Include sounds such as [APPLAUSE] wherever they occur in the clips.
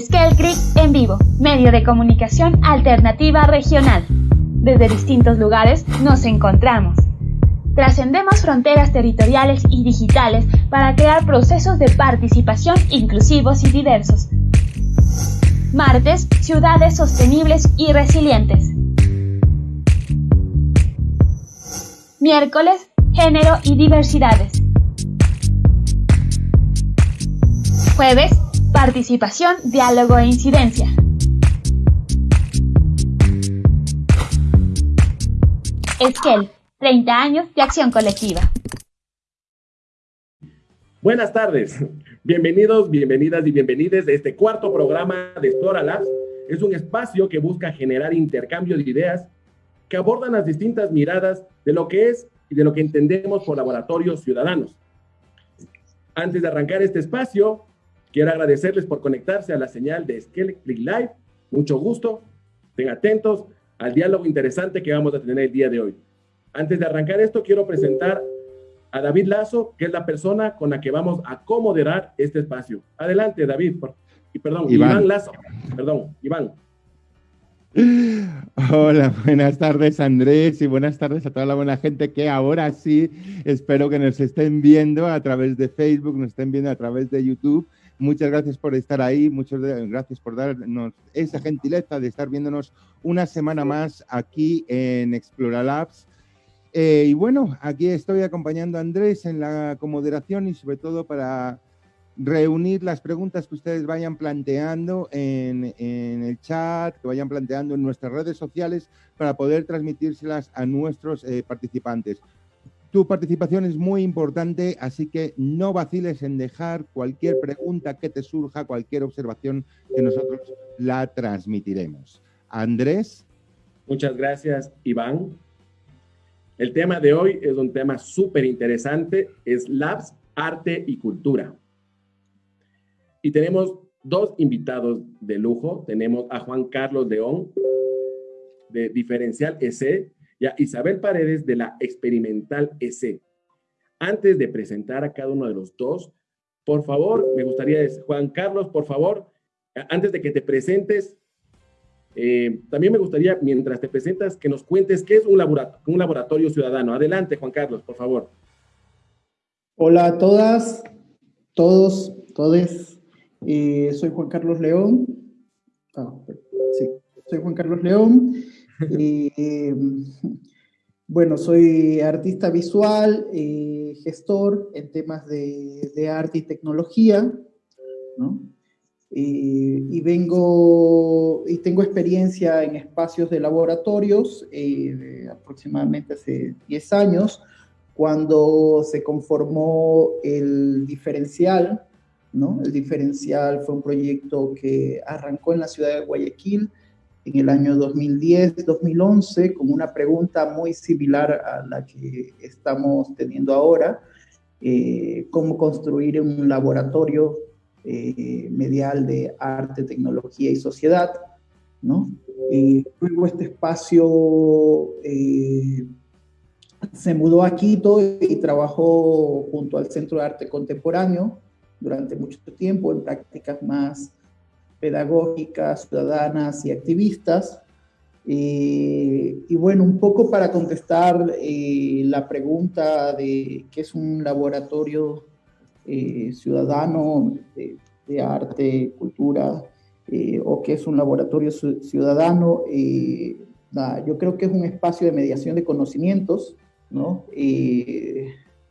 Skell Creek en vivo, medio de comunicación alternativa regional. Desde distintos lugares nos encontramos. Trascendemos fronteras territoriales y digitales para crear procesos de participación inclusivos y diversos. Martes, ciudades sostenibles y resilientes. Miércoles, género y diversidades. Jueves, participación, diálogo e incidencia. Esquel, 30 años de acción colectiva. Buenas tardes, bienvenidos, bienvenidas y bienvenides a este cuarto programa de Explora Labs. Es un espacio que busca generar intercambio de ideas que abordan las distintas miradas de lo que es y de lo que entendemos por laboratorios ciudadanos. Antes de arrancar este espacio, quiero agradecerles por conectarse a la señal de Skell Live. Mucho gusto, estén atentos al diálogo interesante que vamos a tener el día de hoy. Antes de arrancar esto, quiero presentar a David Lazo, que es la persona con la que vamos a comoderar este espacio. Adelante, David. y perdón, Iván. Lazo. Perdón, Iván. Hola, buenas tardes Andrés y buenas tardes a toda la buena gente que ahora sí espero que nos estén viendo a través de Facebook, nos estén viendo a través de YouTube. Muchas gracias por estar ahí, muchas gracias por darnos esa gentileza de estar viéndonos una semana más aquí en Explora Labs. Eh, y bueno, aquí estoy acompañando a Andrés en la comoderación y sobre todo para reunir las preguntas que ustedes vayan planteando en, el chat, que vayan planteando en nuestras redes sociales para poder transmitírselas a nuestros eh, participantes. Tu participación es muy importante, así que no vaciles en dejar cualquier pregunta que te surja, cualquier observación que nosotros la transmitiremos. Andrés. Muchas gracias, Iván. El tema de hoy es un tema súper interesante, es Labs, Arte y Cultura. Y tenemos dos invitados de lujo. Tenemos a Juan Carlos León, de Diferencial EC, y Isabel Paredes, de la Experimental EC. Antes de presentar a cada uno de los dos, por favor, me gustaría, Juan Carlos, por favor, antes de que te presentes, eh, también me gustaría, mientras te presentas, que nos cuentes qué es un laboratorio, un laboratorio ciudadano. Adelante, Juan Carlos, por favor. Hola a todas, todos, todes. Eh, soy Juan Carlos León. Ah, sí, soy Juan Carlos León. Eh, bueno, soy artista visual, gestor en temas de, arte y tecnología, ¿no? y vengo y tengo experiencia en espacios de laboratorios eh, aproximadamente hace 10 años, cuando se conformó el diferencial. El diferencial fue un proyecto que arrancó en la ciudad de Guayaquil en el año 2010-2011 con una pregunta muy similar a la que estamos teniendo ahora, eh, cómo construir un laboratorio eh, medial de arte, tecnología y sociedad, ¿no? luego este espacio eh, se mudó a Quito y trabajó junto al Centro de Arte Contemporáneo durante mucho tiempo en prácticas más pedagógicas, ciudadanas y activistas. Eh, y bueno, un poco para contestar la pregunta de qué es un laboratorio eh, ciudadano de, arte, cultura, eh, o que es un laboratorio ciudadano. Eh, yo creo que es un espacio de mediación de conocimientos, ¿no?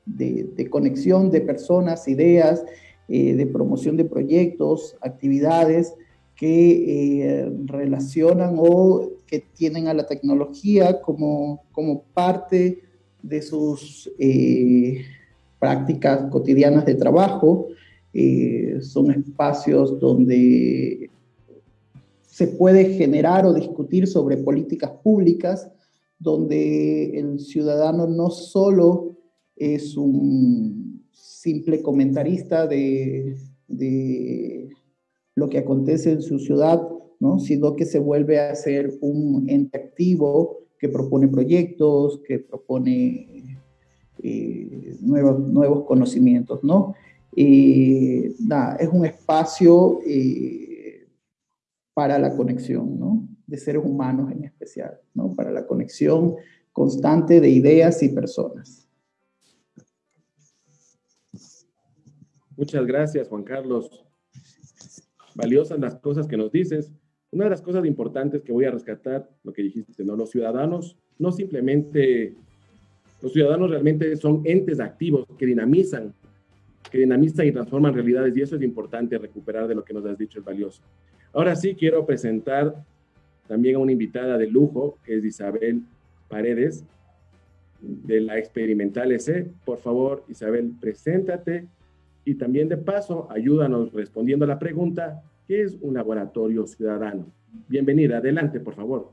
de, conexión de personas, ideas, de promoción de proyectos, actividades que relacionan o que tienen a la tecnología como, como parte de sus prácticas cotidianas de trabajo, eh, son espacios donde se puede generar o discutir sobre políticas públicas, donde el ciudadano no solo es un simple comentarista de lo que acontece en su ciudad, ¿no? sino que se vuelve a ser un ente activo que propone proyectos, que propone eh, nuevos, nuevos conocimientos, ¿no? es un espacio eh, para la conexión, ¿no? De seres humanos en especial, ¿no? Para la conexión constante de ideas y personas. Muchas gracias, Juan Carlos. Valiosas las cosas que nos dices. Una de las cosas importantes que voy a rescatar, lo que dijiste, ¿no? Los ciudadanos no simplemente, los ciudadanos realmente son entes activos que dinamizan, que dinamizan y transforman realidades y eso es importante recuperar de lo que nos has dicho, es valioso. Ahora sí quiero presentar también a una invitada de lujo, que es Isabel Paredes, de la Experimental EC. Por favor, Isabel, preséntate y también de paso, ayúdanos respondiendo a la pregunta, ¿qué es un laboratorio ciudadano? Bienvenida, adelante, por favor.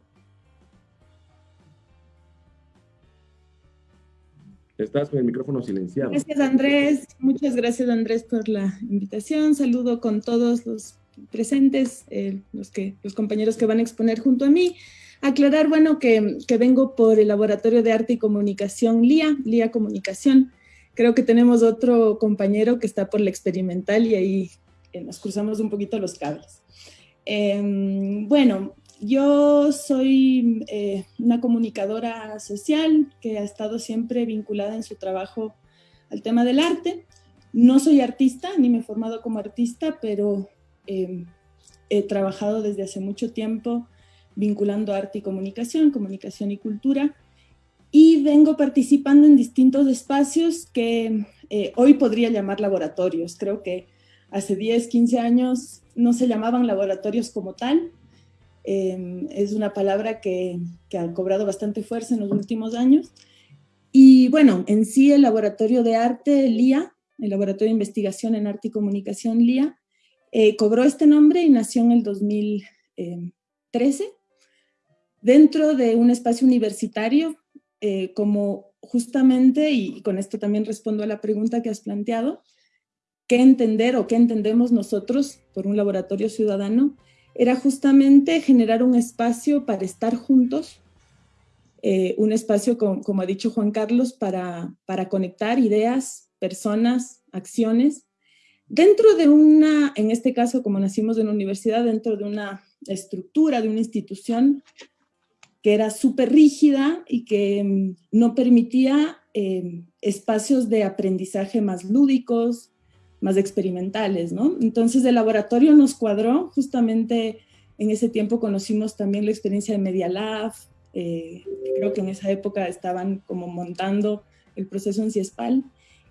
Estás con el micrófono silenciado. Gracias, Andrés. Muchas gracias, Andrés, por la invitación. Saludo con todos los presentes, eh, los, que, los compañeros que van a exponer junto a mí. Aclarar, bueno, que, que vengo por el Laboratorio de Arte y Comunicación LIA, LIA Comunicación, Creo que tenemos otro compañero que está por la experimental y ahí eh, nos cruzamos un poquito los cables. Em, bueno, yo soy eh, una comunicadora social que ha estado siempre vinculada en su trabajo al tema del arte. No soy artista, ni me he formado como artista, pero em, he trabajado desde hace mucho tiempo vinculando arte y comunicación, comunicación y cultura, y vengo participando en distintos espacios que eh, hoy podría llamar laboratorios. Creo que hace 10, 15 años no se llamaban laboratorios como tal. Em, es una palabra que, que, ha cobrado bastante fuerza en los últimos años. Y bueno, en sí el laboratorio de arte LIA, el laboratorio de investigación en arte y comunicación LIA, eh, cobró este nombre y nació en el 2013 dentro de un espacio universitario eh, como justamente, y con esto también respondo a la pregunta que has planteado, qué entender o qué entendemos nosotros por un laboratorio ciudadano, era justamente generar un espacio para estar juntos, eh, un espacio, como, ha dicho Juan Carlos, para, para conectar ideas, personas, acciones, dentro de una, en este caso, como nacimos en una universidad, dentro de una estructura, de una institución que era súper rígida y que mm, no permitía em, espacios de aprendizaje más lúdicos, más experimentales, ¿no? Entonces el laboratorio nos cuadró, justamente en ese tiempo conocimos también la experiencia de Media Lab, eh, creo que en esa época estaban como montando el proceso en CIESPAL,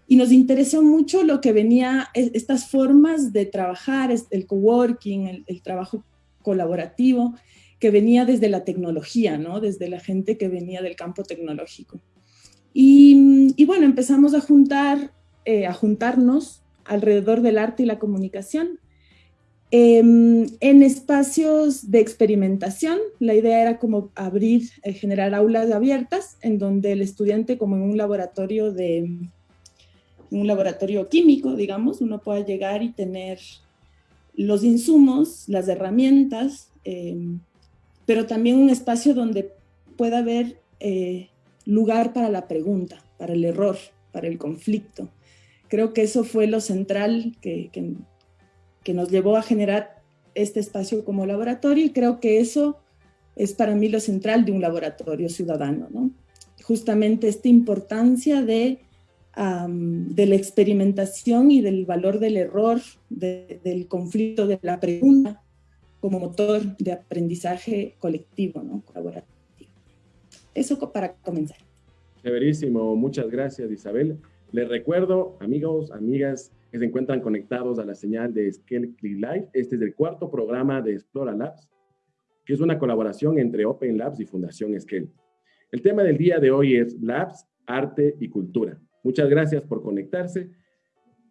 y nos interesó mucho lo que venía, estas formas de trabajar, el coworking, el, el trabajo colaborativo, que venía desde la tecnología, ¿no? Desde la gente que venía del campo tecnológico. Y, bueno, empezamos a juntar, eh, a juntarnos alrededor del arte y la comunicación. Em, en espacios de experimentación, la idea era como abrir, eh, generar aulas abiertas en donde el estudiante, como en un laboratorio de un laboratorio químico, digamos, uno pueda llegar y tener los insumos, las herramientas, em, pero también un espacio donde pueda haber eh, lugar para la pregunta, para el error, para el conflicto. Creo que eso fue lo central que, que, nos llevó a generar este espacio como laboratorio y creo que eso es para mí lo central de un laboratorio ciudadano, ¿no? Justamente esta importancia de, de la experimentación y del valor del error, del conflicto, de la pregunta, como motor de aprendizaje colectivo, ¿no? colaborativo. Eso para comenzar. Severísimo, muchas gracias Isabel. Les recuerdo, amigos, amigas, que se encuentran conectados a la señal de Scale Live. Este es el cuarto programa de Explora Labs, que es una colaboración entre Open Labs y Fundación Scale. El tema del día de hoy es Labs, Arte y Cultura. Muchas gracias por conectarse.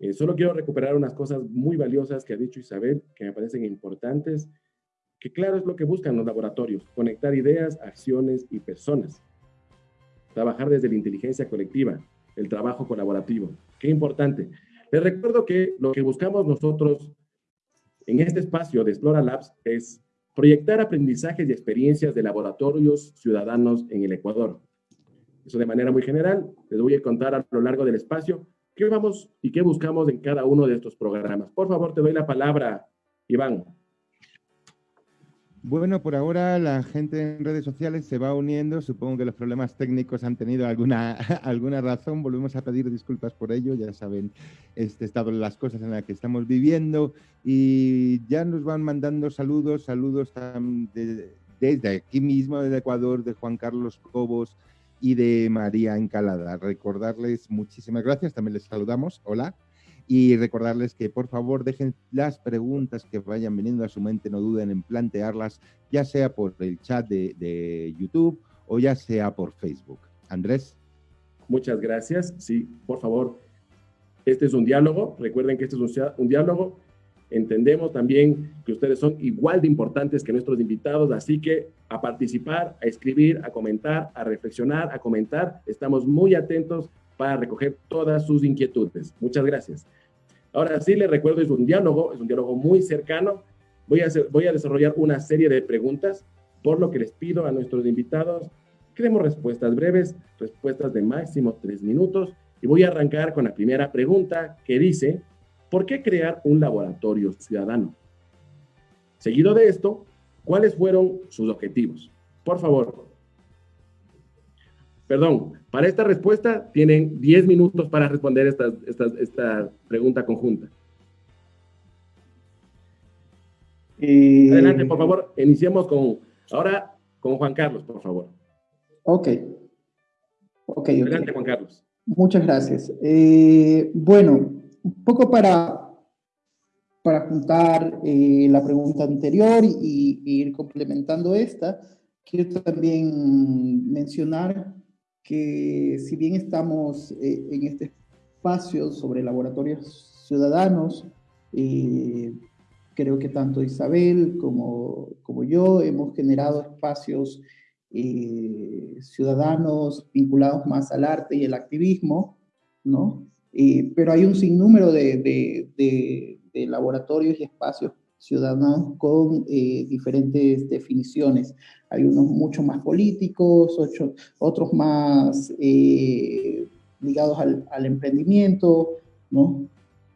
Eh, solo quiero recuperar unas cosas muy valiosas que ha dicho Isabel, que me parecen importantes, que claro es lo que buscan los laboratorios, conectar ideas, acciones y personas. Trabajar desde la inteligencia colectiva, el trabajo colaborativo. Qué importante. Les recuerdo que lo que buscamos nosotros en este espacio de Explora Labs es proyectar aprendizajes y experiencias de laboratorios ciudadanos en el Ecuador. Eso de manera muy general. Les voy a contar a lo largo del espacio ¿Qué vamos y qué buscamos en cada uno de estos programas? Por favor, te doy la palabra, Iván. Bueno, por ahora la gente en redes sociales se va uniendo. Supongo que los problemas técnicos han tenido alguna, [LAUGHS] alguna razón. Volvemos a pedir disculpas por ello. Ya saben este estado de las cosas en las que estamos viviendo. Y ya nos van mandando saludos, saludos desde aquí mismo, desde Ecuador, de Juan Carlos Cobos y de María Encalada. Recordarles muchísimas gracias. También les saludamos. Hola y recordarles que por favor dejen las preguntas que vayan viniendo a su mente, no duden en plantearlas, ya sea por el chat de, YouTube o ya sea por Facebook. Andrés. Muchas gracias. Sí, por favor, este es un diálogo. Recuerden que este es un, un diálogo. Entendemos también que ustedes son igual de importantes que nuestros invitados, así que a participar, a escribir, a comentar, a reflexionar, a comentar. Estamos muy atentos para recoger todas sus inquietudes. Muchas gracias. Ahora sí, les recuerdo, es un diálogo, es un diálogo muy cercano. Voy a, hacer, voy a desarrollar una serie de preguntas, por lo que les pido a nuestros invitados que demos respuestas breves, respuestas de máximo tres minutos. Y voy a arrancar con la primera pregunta que dice, ¿por qué crear un laboratorio ciudadano? Seguido de esto, ¿cuáles fueron sus objetivos? Por favor, Perdón, para esta respuesta tienen 10 minutos para responder esta, esta, pregunta conjunta. Adelante, por favor, iniciemos con, ahora con Juan Carlos, por favor. Ok. okay Adelante, Juan Carlos. Muchas gracias. Eh, bueno, un poco para, para juntar eh, la pregunta anterior y, ir complementando esta, quiero también mencionar que si bien estamos eh, en este espacio sobre laboratorios ciudadanos, eh, creo que tanto Isabel como, como yo hemos generado espacios ciudadanos vinculados más al arte y el activismo, ¿no? Pero hay un sinnúmero de, de, de laboratorios y espacios ciudadanos con eh, diferentes definiciones. Hay unos mucho más políticos, otros más eh, ligados al, emprendimiento, ¿no?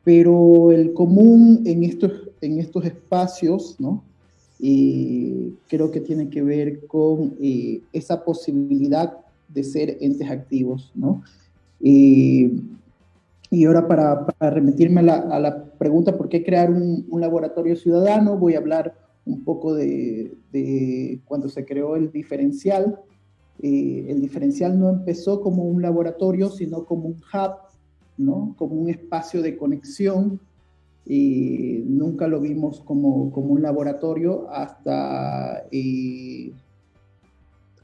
Pero el común en estos, en estos espacios, ¿no? Eh, creo que tiene que ver con esa posibilidad de ser entes activos, ¿no? Y ahora para, remitirme a la, pregunta, ¿por qué crear un, laboratorio ciudadano? Voy a hablar un poco de, cuando se creó el diferencial. Eh, el diferencial no empezó como un laboratorio, sino como un hub, ¿no? como un espacio de conexión. Y nunca lo vimos como, como un laboratorio hasta, eh,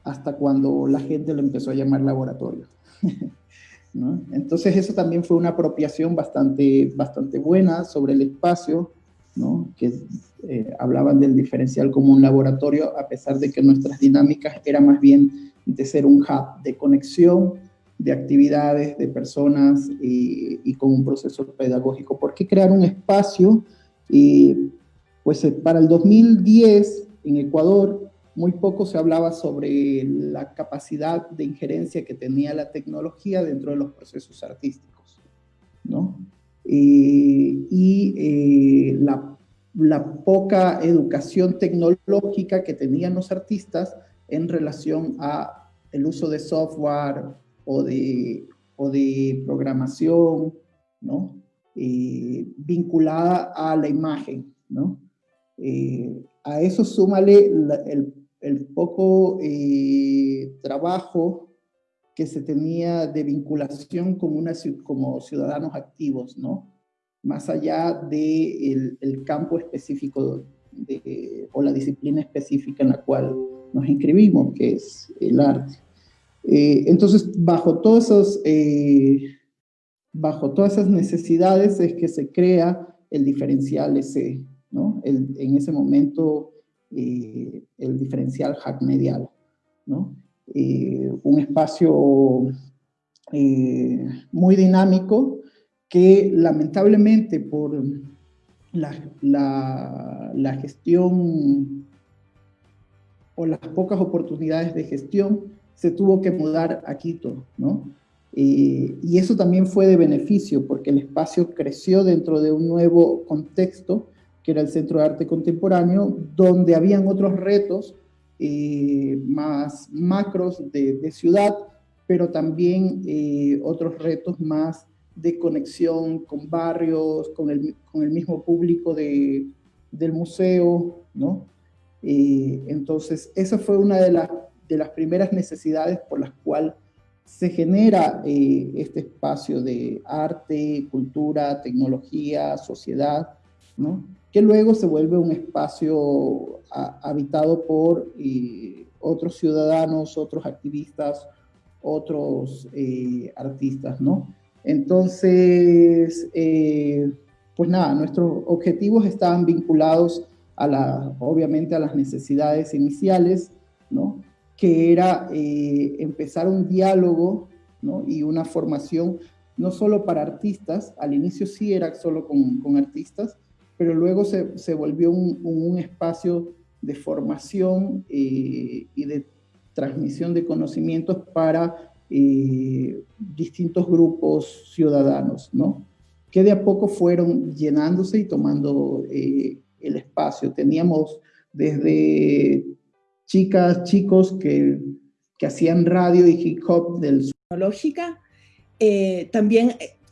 hasta cuando la gente lo empezó a llamar laboratorio. [LAUGHS] Entonces eso también fue una apropiación bastante, bastante buena sobre el espacio, que eh, hablaban del diferencial como un laboratorio, a pesar de que nuestras dinámicas eran más bien de ser un hub de conexión, de actividades, de personas y, y con un proceso pedagógico. ¿Por qué crear un espacio? Y, pues eh, para el 2010 en Ecuador muy poco se hablaba sobre la capacidad de injerencia que tenía la tecnología dentro de los procesos artísticos, ¿no? Eh, y eh, la, poca educación tecnológica que tenían los artistas en relación a el uso de software o de, o de programación, ¿no? Eh, vinculada a la imagen, ¿no? a eso súmale el el poco eh, trabajo que se tenía de vinculación como, una, como ciudadanos activos, ¿no? Más allá del de el campo específico o la disciplina específica en la cual nos inscribimos, que es el arte. Eh, entonces, bajo, todos esos, eh, bajo todas esas necesidades es que se crea el diferencial ese, ¿no? En ese momento eh, el diferencial hack medial, ¿no? Eh, un espacio eh, muy dinámico que lamentablemente por la, la, gestión o las pocas oportunidades de gestión se tuvo que mudar a Quito, ¿no? y eso también fue de beneficio porque el espacio creció dentro de un nuevo contexto que era el Centro de Arte Contemporáneo, donde habían otros retos eh, más macros de, ciudad, pero también eh, otros retos más de conexión con barrios, con el, con el mismo público de, del museo, ¿no? Eh, entonces, esa fue una de, las de las primeras necesidades por las cuales se genera este espacio de arte, cultura, tecnología, sociedad, ¿no? Que luego se vuelve un espacio habitado por eh, otros ciudadanos, otros activistas, otros eh, artistas, ¿no? Entonces, eh, pues nada, nuestros objetivos estaban vinculados a la, obviamente a las necesidades iniciales, ¿no? Que era empezar un diálogo, ¿no? Y una formación no solo para artistas, al inicio sí era solo con, con artistas, pero luego se, se volvió un, un, espacio de formación eh, y de transmisión de conocimientos para eh, distintos grupos ciudadanos, ¿no? Que de a poco fueron llenándose y tomando eh, el espacio. Teníamos desde chicas, chicos que, que hacían radio y hip hop del... Lógica, también,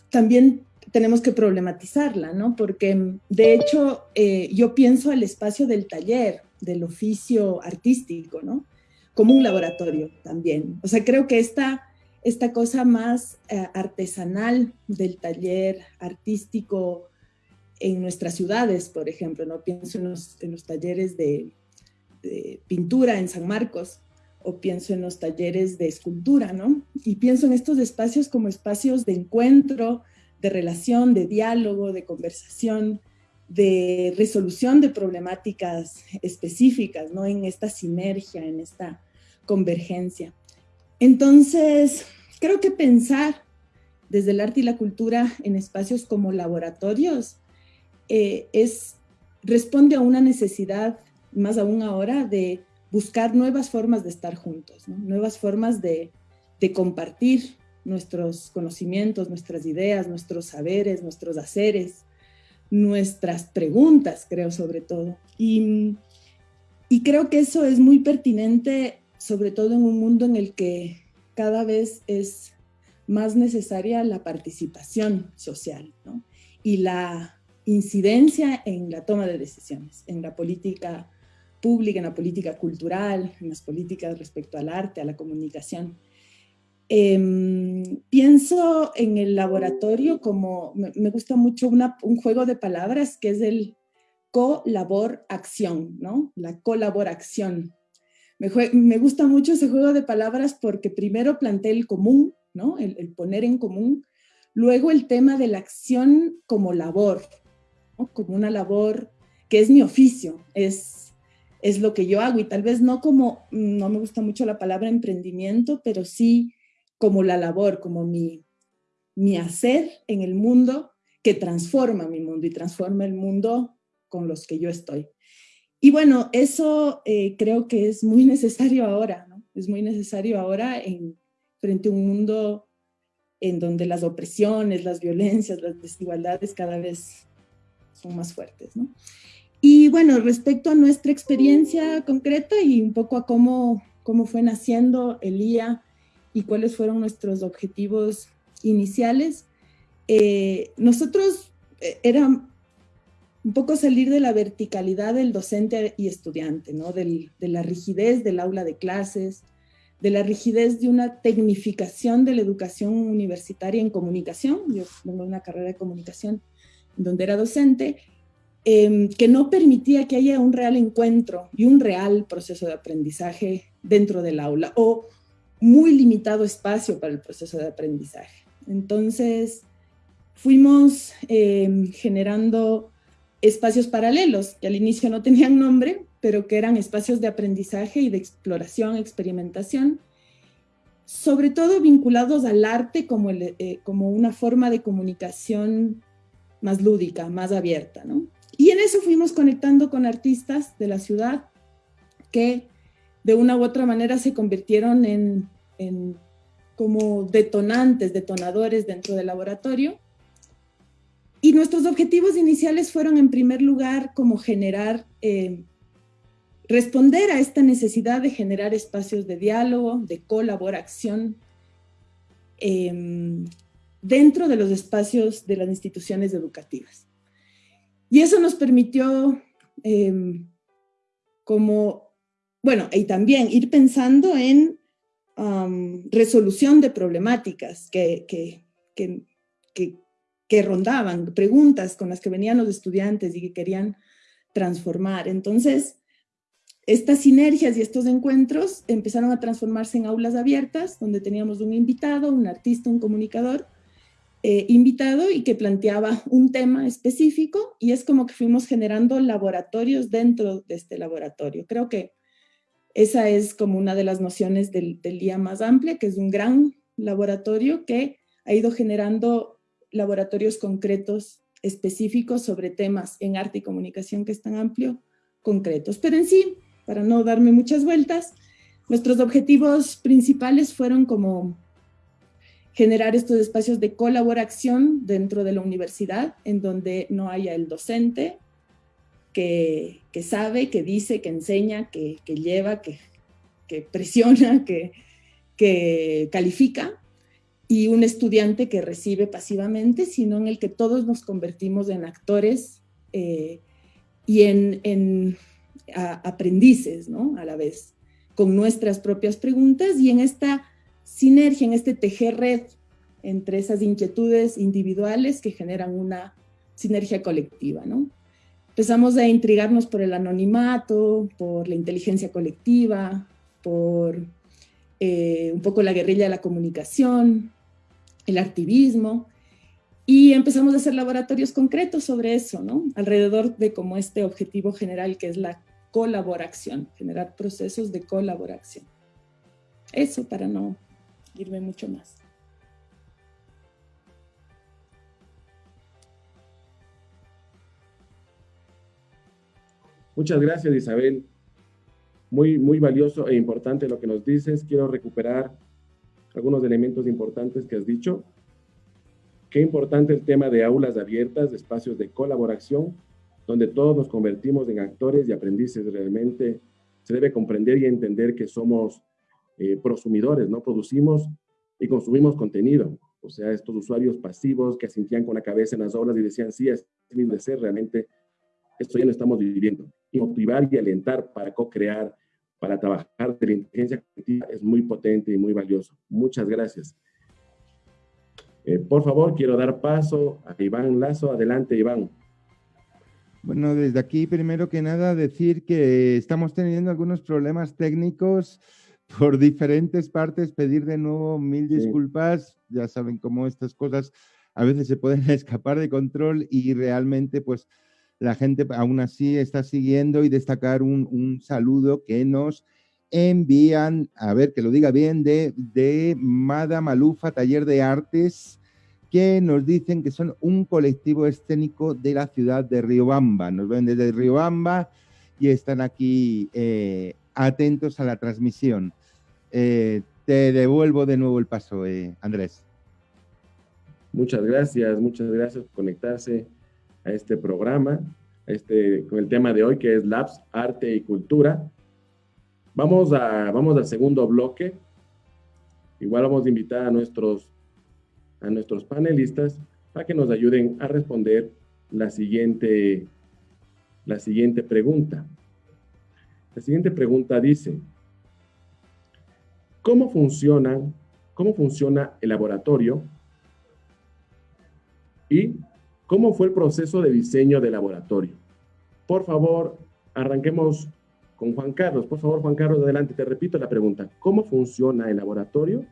también tenemos que problematizarla, ¿no? Porque de hecho eh, yo pienso el espacio del taller, del oficio artístico, ¿no? Como un laboratorio también. O sea, creo que esta, esta cosa más eh, artesanal del taller artístico en nuestras ciudades, por ejemplo, ¿no? Pienso en los, en los talleres de, de pintura en San Marcos, o pienso en los talleres de escultura, ¿no? Y pienso en estos espacios como espacios de encuentro, de relación, de diálogo, de conversación, de resolución de problemáticas específicas, ¿no? En esta sinergia, en esta convergencia. Entonces, creo que pensar desde el arte y la cultura en espacios como laboratorios eh, es, responde a una necesidad, más aún ahora, de buscar nuevas formas de estar juntos, nuevas formas de, de compartir nuestros conocimientos, nuestras ideas, nuestros saberes, nuestros haceres, nuestras preguntas, creo, sobre todo. Y, y creo que eso es muy pertinente, sobre todo en un mundo en el que cada vez es más necesaria la participación social ¿no? y la incidencia en la toma de decisiones, en la política pública, en la política cultural, en las políticas respecto al arte, a la comunicación. Em, pienso en el laboratorio como, me, gusta mucho un juego de palabras que es el colabor-acción, ¿no? La colaboración. Me, me, gusta mucho ese juego de palabras porque primero planteé el común, ¿no? El, el, poner en común. Luego el tema de la acción como labor, ¿no? Como una labor que es mi oficio, es, es lo que yo hago y tal vez no como, no me gusta mucho la palabra emprendimiento, pero sí como la labor, como mi, mi hacer en el mundo que transforma mi mundo y transforma el mundo con los que yo estoy. Y bueno, eso eh, creo que es muy [LAUGHS] necesario ahora, ¿no? Es muy necesario ahora en, frente a un mundo en donde las opresiones, las violencias, las desigualdades cada vez son más fuertes, ¿no? Y bueno, respecto a nuestra experiencia concreta y un poco a cómo, cómo fue naciendo el IA y cuáles fueron nuestros objetivos iniciales. Eh, nosotros eh, era un poco salir de la verticalidad del docente y estudiante, ¿no? de la rigidez del aula de clases, de la rigidez de una tecnificación de la educación universitaria en comunicación. Yo tengo una carrera de comunicación donde era docente, em, que no permitía que haya un real encuentro y un real proceso de aprendizaje dentro del aula, o muy limitado espacio para el proceso de aprendizaje. Entonces, fuimos em, generando espacios paralelos, que al inicio no tenían nombre, pero que eran espacios de aprendizaje y de exploración, experimentación, sobre todo vinculados al arte como, eh, como una forma de comunicación más lúdica, más abierta. ¿no? Y en eso fuimos conectando con artistas de la ciudad que de una u otra manera se convirtieron en, como detonantes, detonadores dentro del laboratorio. y nuestros objetivos iniciales fueron en primer lugar como generar, eh, responder a esta necesidad de generar espacios de diálogo, de colaboración em, dentro de los espacios de las instituciones educativas. Y eso nos permitió em, como, bueno, y también ir pensando en resolución de problemáticas que, que, que, que, rondaban, preguntas con las que venían los estudiantes y que querían transformar. Entonces, estas sinergias y estos encuentros empezaron a transformarse en aulas abiertas, donde teníamos un invitado, un artista, un comunicador, eh, invitado y que planteaba un tema específico y es como que fuimos generando laboratorios dentro de este laboratorio. Creo que esa es como una de las nociones del, día más amplia, que es un gran laboratorio que ha ido generando laboratorios concretos específicos sobre temas en arte y comunicación que es tan amplio, concretos. Pero en sí, para no darme muchas vueltas, nuestros objetivos principales fueron como generar estos espacios de colaboración dentro de la universidad, en donde no haya el docente, que, sabe, que dice, que enseña, que, lleva, que, presiona, [LAUGHS] que, califica, y un estudiante que recibe pasivamente, sino en el que todos nos convertimos en actores eh, y en, aprendices, ¿no? A la vez, con nuestras propias preguntas y en esta sinergia, en este tejer red entre esas inquietudes individuales que generan una sinergia colectiva, ¿no? Empezamos a intrigarnos por el anonimato, por la inteligencia colectiva, por eh, un poco la guerrilla de la comunicación, el activismo, y empezamos a hacer laboratorios concretos sobre eso, ¿no? Alrededor de como este objetivo general que es la colaboración, generar procesos de colaboración. Eso para no irme mucho más. Muchas gracias, Isabel. Muy, muy valioso e importante lo que nos dices. Quiero recuperar algunos elementos importantes que has dicho. Qué importante el tema de aulas abiertas, de espacios de colaboración, donde todos nos convertimos en actores y aprendices. Realmente se debe comprender y entender que somos eh, prosumidores, ¿no? Producimos y consumimos contenido. O sea, estos usuarios pasivos que asintían con la cabeza en las aulas y decían, sí, es mi de ser, realmente esto ya lo estamos viviendo motivar y alentar para co-crear, para trabajar de la inteligencia colectiva es muy potente y muy valioso. Muchas gracias. Eh, por favor, quiero dar paso a Iván Lazo. Adelante, Iván. Bueno, desde aquí, primero que nada, decir que estamos teniendo algunos problemas técnicos por diferentes partes. Pedir de nuevo mil disculpas. Ya saben cómo estas cosas a veces se pueden [LAUGHS] escapar de control y realmente, pues, la gente aún así está siguiendo y destacar un, saludo que nos envían, a ver que lo diga bien, de, de Mada Malufa, Taller de Artes, que nos dicen que son un colectivo escénico de la ciudad de Riobamba. Nos ven desde Riobamba y están aquí eh, atentos a la transmisión. Eh, te devuelvo de nuevo el paso, eh, Andrés. Muchas gracias, muchas gracias por conectarse a este programa, este, con el tema de hoy que es Labs, Arte y Cultura. Vamos, a, vamos al segundo bloque. Igual vamos a invitar a nuestros, a nuestros panelistas para que nos ayuden a responder la siguiente, la siguiente pregunta. La siguiente pregunta dice, ¿cómo cómo funciona el laboratorio y ¿Cómo fue el proceso de diseño del laboratorio? Por favor, arranquemos con Juan Carlos. Por favor, Juan Carlos, adelante. Te repito la pregunta. ¿Cómo funciona el laboratorio?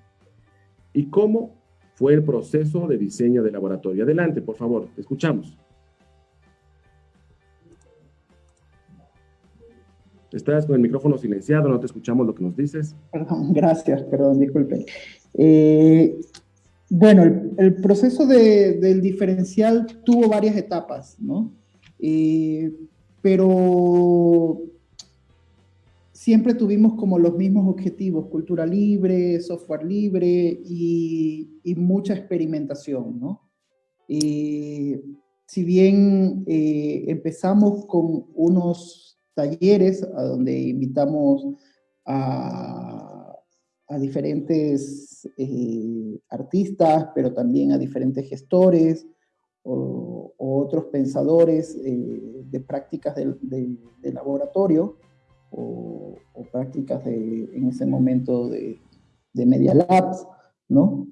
¿Y cómo fue el proceso de diseño del laboratorio? Adelante, por favor. Te escuchamos. Estás con el micrófono silenciado, no te escuchamos lo que nos dices. Perdón, [LAUGHS] gracias, perdón, disculpe. Eh, bueno, el, proceso del diferencial tuvo varias etapas, ¿no? Eh, pero siempre tuvimos como los mismos objetivos, cultura libre, software libre y, mucha experimentación, ¿no? si bien eh, empezamos con unos talleres a donde invitamos a, a diferentes eh, artistas, pero también a diferentes gestores o, otros pensadores eh, de prácticas de, laboratorio o, prácticas de, en ese momento de, de Media Labs, ¿no?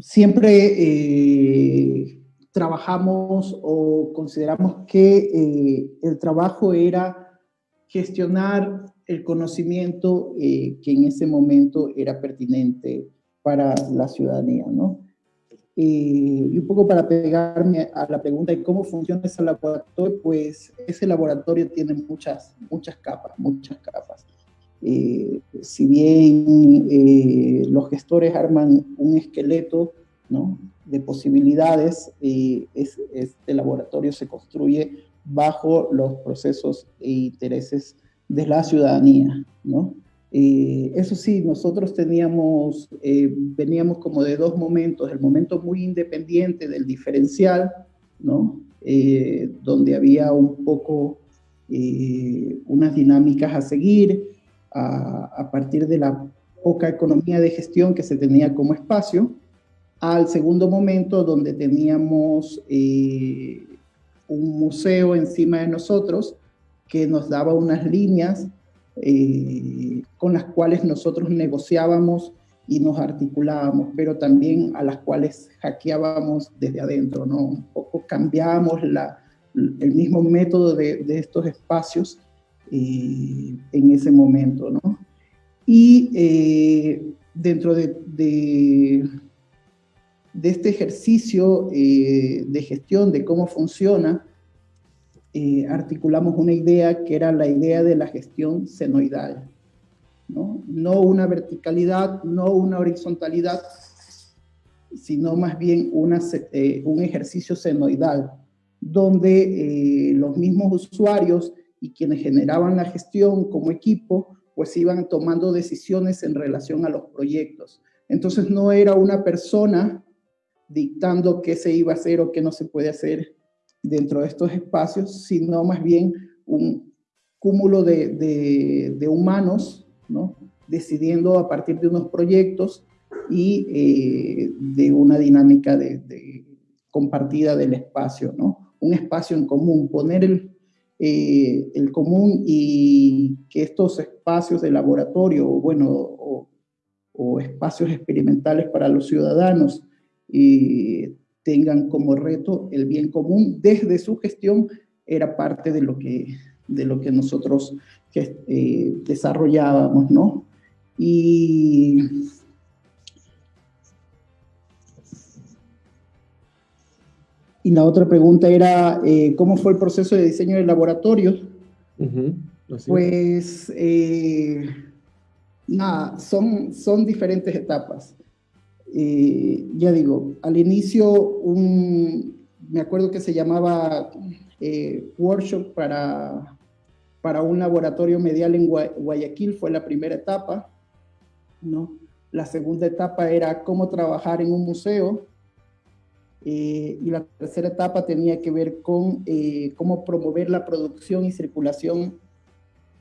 siempre eh, trabajamos o consideramos que el trabajo era gestionar el conocimiento eh, que en ese momento era pertinente para la ciudadanía, ¿no? y un poco para pegarme a la pregunta de cómo funciona ese laboratorio, pues ese laboratorio tiene muchas, muchas capas, muchas capas. Eh, si bien eh, los gestores arman un esqueleto ¿no? de posibilidades, eh, este laboratorio se construye bajo los procesos e intereses de la ciudadanía. ¿no? eso sí, nosotros teníamos, veníamos como de dos momentos, el momento muy independiente del diferencial, ¿no? donde había un poco unas dinámicas a seguir, a, partir de la poca economía de gestión que se tenía como espacio, al segundo momento donde teníamos eh, un museo encima de nosotros que nos daba unas líneas eh, con las cuales nosotros negociábamos y nos articulábamos, pero también a las cuales hackeábamos desde adentro, ¿no? Un poco cambiábamos la, el mismo método de, de estos espacios eh, en ese momento, ¿no? Y eh, dentro de, de, este ejercicio de gestión, de cómo funciona, articulamos una idea que era la idea de la gestión senoidal, ¿no? Una verticalidad, no una horizontalidad, sino más bien una, un ejercicio senoidal, donde los mismos usuarios y quienes generaban la gestión como equipo, pues iban tomando decisiones en relación a los proyectos. Entonces no era una persona dictando qué se iba a hacer o qué no se puede hacer dentro de estos espacios, sino más bien un cúmulo de, de, humanos, ¿no? decidiendo a partir de unos proyectos y eh, de una dinámica de, de, compartida del espacio, ¿no? un espacio en común, poner el, eh, el común y que estos espacios de laboratorio, bueno, o, espacios experimentales para los ciudadanos eh, tengan como reto el bien común desde su gestión, era parte de lo que, de lo que nosotros eh, desarrollábamos, ¿no? Y Y la otra pregunta era, eh, ¿cómo fue el proceso de diseño del laboratorio? Pues, eh, nada, son, son diferentes etapas. Eh, ya digo, al inicio, un, me acuerdo que se llamaba workshop para, para un laboratorio medial en Guayaquil, fue la primera etapa, ¿no? La segunda etapa era cómo trabajar en un museo, eh, y la tercera etapa tenía que ver con eh, cómo promover la producción y circulación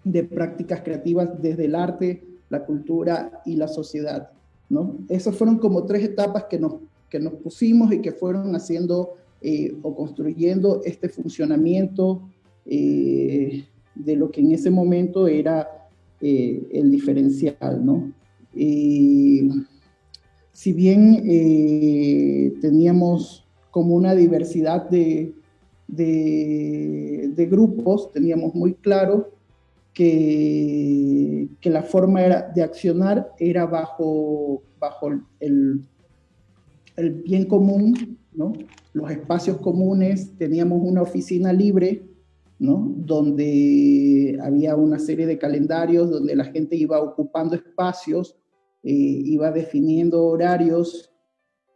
de prácticas creativas desde el arte, la cultura y la sociedad. ¿No? Esas fueron como tres etapas que nos, que nos pusimos y que fueron haciendo eh, o construyendo este funcionamiento de lo que en ese momento era el diferencial. ¿no? si bien eh, teníamos como una diversidad de, de, grupos, teníamos muy claro que, la forma de accionar era bajo, bajo el, el bien común, ¿no? los espacios comunes, teníamos una oficina libre, ¿no? donde había una serie de calendarios, donde la gente iba ocupando espacios eh, iba definiendo horarios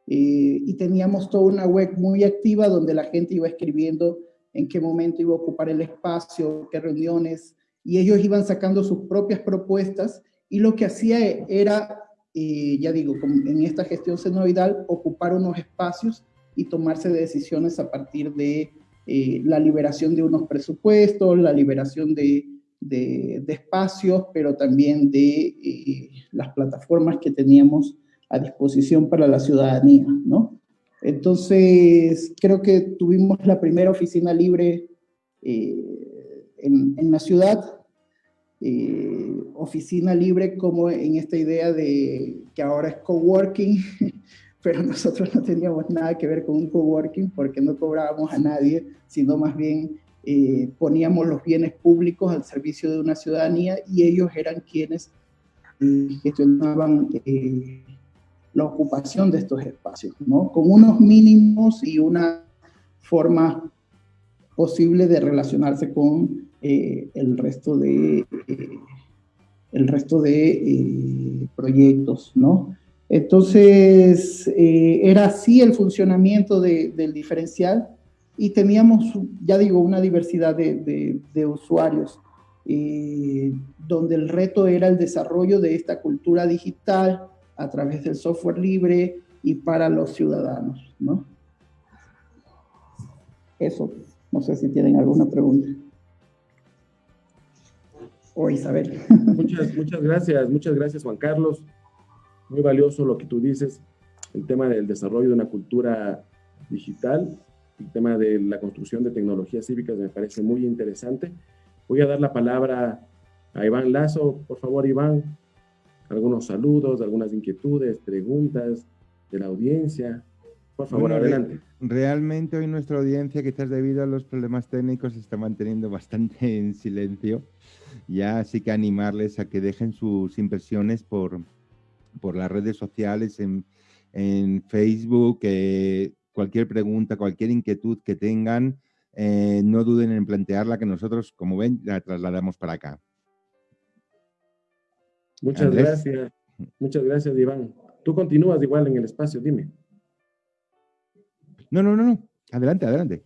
eh, y teníamos toda una web muy activa donde la gente iba escribiendo en qué momento iba a ocupar el espacio, qué reuniones, y ellos iban sacando sus propias propuestas y lo que hacía era, eh, ya digo, en esta gestión senoidal, ocupar unos espacios y tomarse decisiones a partir de eh, la liberación de unos presupuestos, la liberación de, de, espacios, pero también de eh, las plataformas que teníamos a disposición para la ciudadanía, ¿no? Entonces, creo que tuvimos la primera oficina libre eh, en, en, la ciudad, oficina libre como en esta idea de que ahora es coworking, [LAUGHS] pero nosotros no teníamos nada que ver con un coworking porque no cobrábamos a nadie, sino más bien eh, poníamos los bienes públicos al servicio de una ciudadanía y ellos eran quienes eh, gestionaban eh, la ocupación de estos espacios, ¿no? Con unos mínimos y una forma posible de relacionarse con el resto de, el resto de proyectos, ¿no? Entonces, eh, era así el funcionamiento del diferencial y teníamos, ya digo, una diversidad de, usuarios, eh, donde el reto era el desarrollo de esta cultura digital a través del software libre y para los ciudadanos, ¿no? Eso, no sé si tienen alguna pregunta. Isabel. Muchas, muchas gracias, muchas gracias Juan Carlos muy valioso lo que tú dices, el tema del desarrollo de una cultura digital, el tema de la construcción de tecnologías cívicas me parece muy interesante. Voy a dar la palabra a Iván Lazo. Por favor, Iván, algunos saludos, algunas inquietudes, preguntas de la audiencia. Por favor, adelante. realmente hoy nuestra audiencia, quizás debido a los problemas técnicos, se está manteniendo bastante [LAUGHS] en silencio. Ya así que animarles a que dejen sus impresiones por, por las redes sociales, en, Facebook, eh, cualquier pregunta, cualquier inquietud que tengan, eh, no duden en plantearla, que nosotros, como ven, la trasladamos para acá. Muchas gracias. Muchas gracias, Iván. Tú continúas igual en el espacio, dime. No, no, no, no. Adelante, adelante.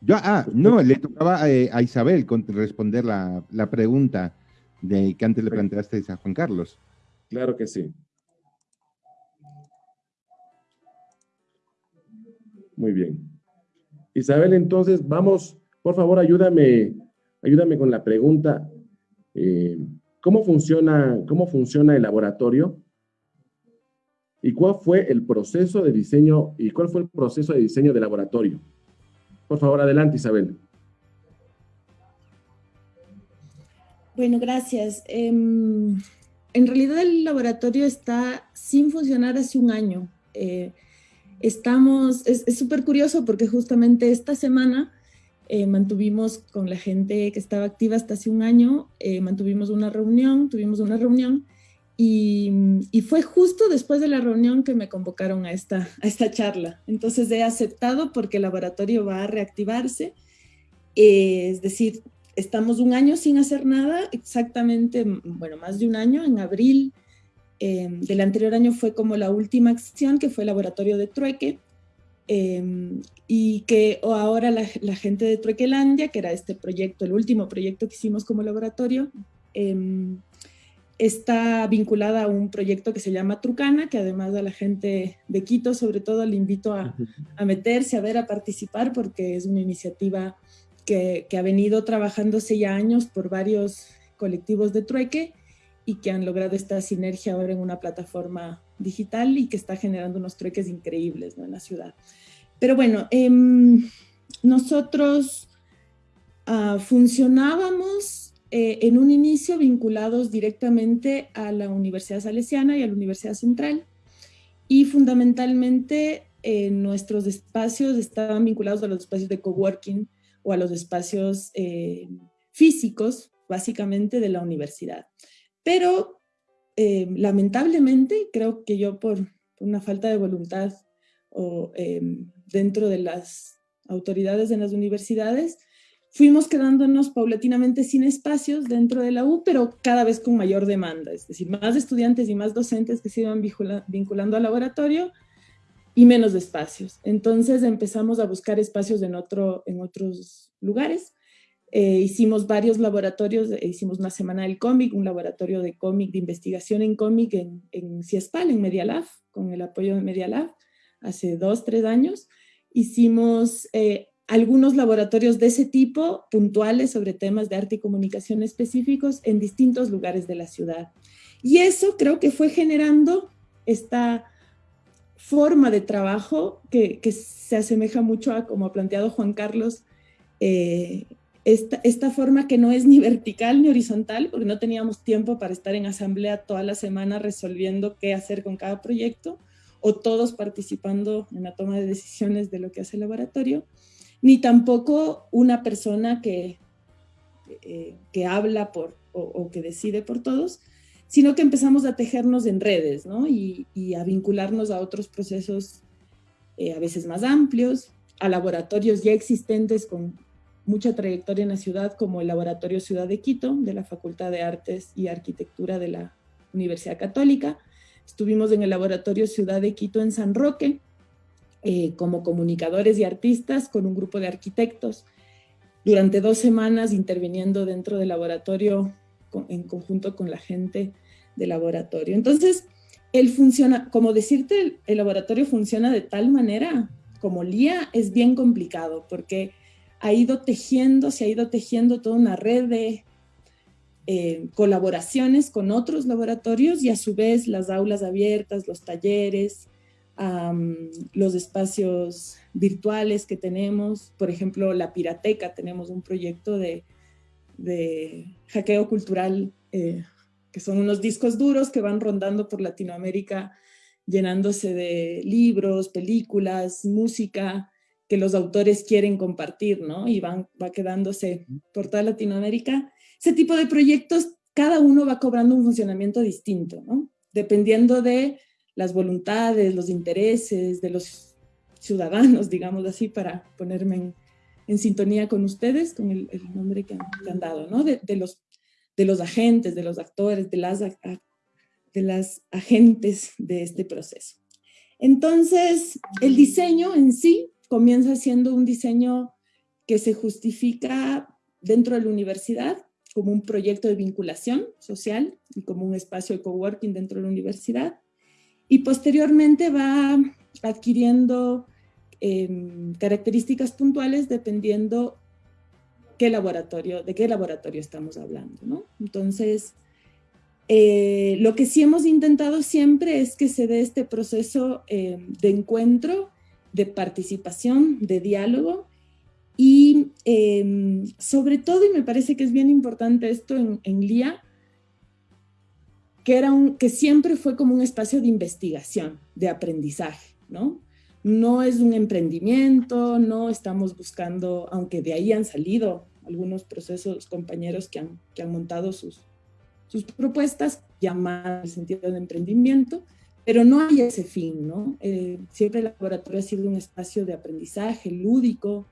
Yo, ah, no, le tocaba eh, a Isabel responder la, la, pregunta de, que antes le planteaste a Juan Carlos. Claro que sí. Muy bien. Isabel, entonces vamos, por favor, ayúdame, ayúdame con la pregunta. Eh, ¿cómo, funciona, ¿Cómo funciona el laboratorio? ¿Y cuál fue el proceso de diseño y cuál fue el proceso de diseño del laboratorio? Por favor, adelante, Isabel. Bueno, gracias. Em, en realidad el laboratorio está sin funcionar hace un año. Eh, estamos, es súper curioso porque justamente esta semana eh, mantuvimos con la gente que estaba activa hasta hace un año, eh, mantuvimos una reunión, tuvimos una reunión y, fue justo después de la reunión que me convocaron a esta, a esta charla. Entonces he aceptado porque el laboratorio va a reactivarse, eh, es decir, estamos un año sin hacer nada, exactamente, bueno, más de un año, en abril Em, del anterior año fue como la última acción, que fue el laboratorio de Trueque, em, y que ahora la, gente de Truequelandia, que era este proyecto, el último proyecto que hicimos como laboratorio, em, está vinculada a un proyecto que se llama Trucana, que además a la gente de Quito, sobre todo, le invito a, meterse, a ver, a participar, porque es una iniciativa que, que ha venido trabajándose ya años por varios colectivos de trueque y que han logrado esta sinergia ahora en una plataforma digital y que está generando unos trueques increíbles ¿no? en la ciudad. Pero bueno, em, nosotros uh, funcionábamos eh, en un inicio vinculados directamente a la Universidad Salesiana y a la Universidad Central y fundamentalmente eh, nuestros espacios estaban vinculados a los espacios de coworking o a los espacios eh, físicos, básicamente, de la universidad. Pero eh, lamentablemente, creo que yo por una falta de voluntad o dentro de las autoridades de las universidades, fuimos quedándonos paulatinamente sin espacios dentro de la U, pero cada vez con mayor demanda, es decir, más estudiantes y más docentes que se iban vinculando al laboratorio y menos espacios. Entonces empezamos a buscar espacios en, otro, en otros lugares eh, hicimos varios laboratorios, eh, hicimos una semana del cómic, un laboratorio de cómic, de investigación en cómic en, CIESPAL, en Media Lab, con el apoyo de Media Lab, hace dos, tres años. hicimos eh, algunos laboratorios de ese tipo, puntuales sobre temas de arte y comunicación específicos en distintos lugares de la ciudad. Y eso creo que fue generando esta forma de trabajo que, se asemeja mucho a como ha planteado Juan Carlos, eh, esta, esta, forma que no es ni vertical ni horizontal, porque no teníamos tiempo para estar en asamblea toda la semana resolviendo qué hacer con cada proyecto, o todos participando en la toma de decisiones de lo que hace el laboratorio, ni tampoco una persona que, eh, que habla por, o, que decide por todos, sino que empezamos a tejernos en redes ¿no? y, a vincularnos a otros procesos eh, a veces más amplios, a laboratorios ya existentes con mucha trayectoria en la ciudad, como el Laboratorio Ciudad de Quito, de la Facultad de Artes y Arquitectura de la Universidad Católica. Estuvimos en el Laboratorio Ciudad de Quito en San Roque, eh, como comunicadores y artistas con un grupo de arquitectos durante dos semanas interviniendo dentro del laboratorio en conjunto con la gente del laboratorio. Entonces, él funciona, como decirte, el, laboratorio funciona de tal manera como LIA es bien complicado porque ha ido tejiendo, se ha ido tejiendo toda una red de eh, colaboraciones con otros laboratorios y a su vez las aulas abiertas, los talleres, los espacios virtuales que tenemos, por ejemplo, la Pirateca, tenemos un proyecto de, hackeo cultural, eh, que son unos discos duros que van rondando por Latinoamérica, llenándose de libros, películas, música, que los autores quieren compartir, ¿no? Y van, va quedándose por toda Latinoamérica. Ese tipo de proyectos, cada uno va cobrando un funcionamiento distinto, ¿no? Dependiendo de las voluntades, los intereses de los ciudadanos, [LAUGHS] digamos así, para ponerme en, sintonía con ustedes, con el, nombre que han, dado, ¿no? De, los, de los agentes, de los actores, de las, de las agentes de este proceso. Entonces, el diseño en sí comienza siendo un diseño que se justifica dentro de la universidad como un proyecto de vinculación social y como un espacio de coworking dentro de la universidad y posteriormente va adquiriendo em, características puntuales dependiendo qué laboratorio, de qué laboratorio estamos hablando, ¿no? Entonces, eh, lo que sí hemos intentado siempre es que se dé este proceso em, de encuentro, de participación, de diálogo y em, sobre todo, y me parece que es bien importante esto en, en LIA, que, era un, que siempre fue como un espacio de investigación, de aprendizaje, ¿no? No es un emprendimiento, no estamos buscando, aunque de ahí han salido algunos procesos, compañeros que han, que han montado sus, sus propuestas, llamadas en el sentido de emprendimiento, pero no hay ese fin, ¿no? Eh, siempre el laboratorio ha sido un espacio de aprendizaje lúdico,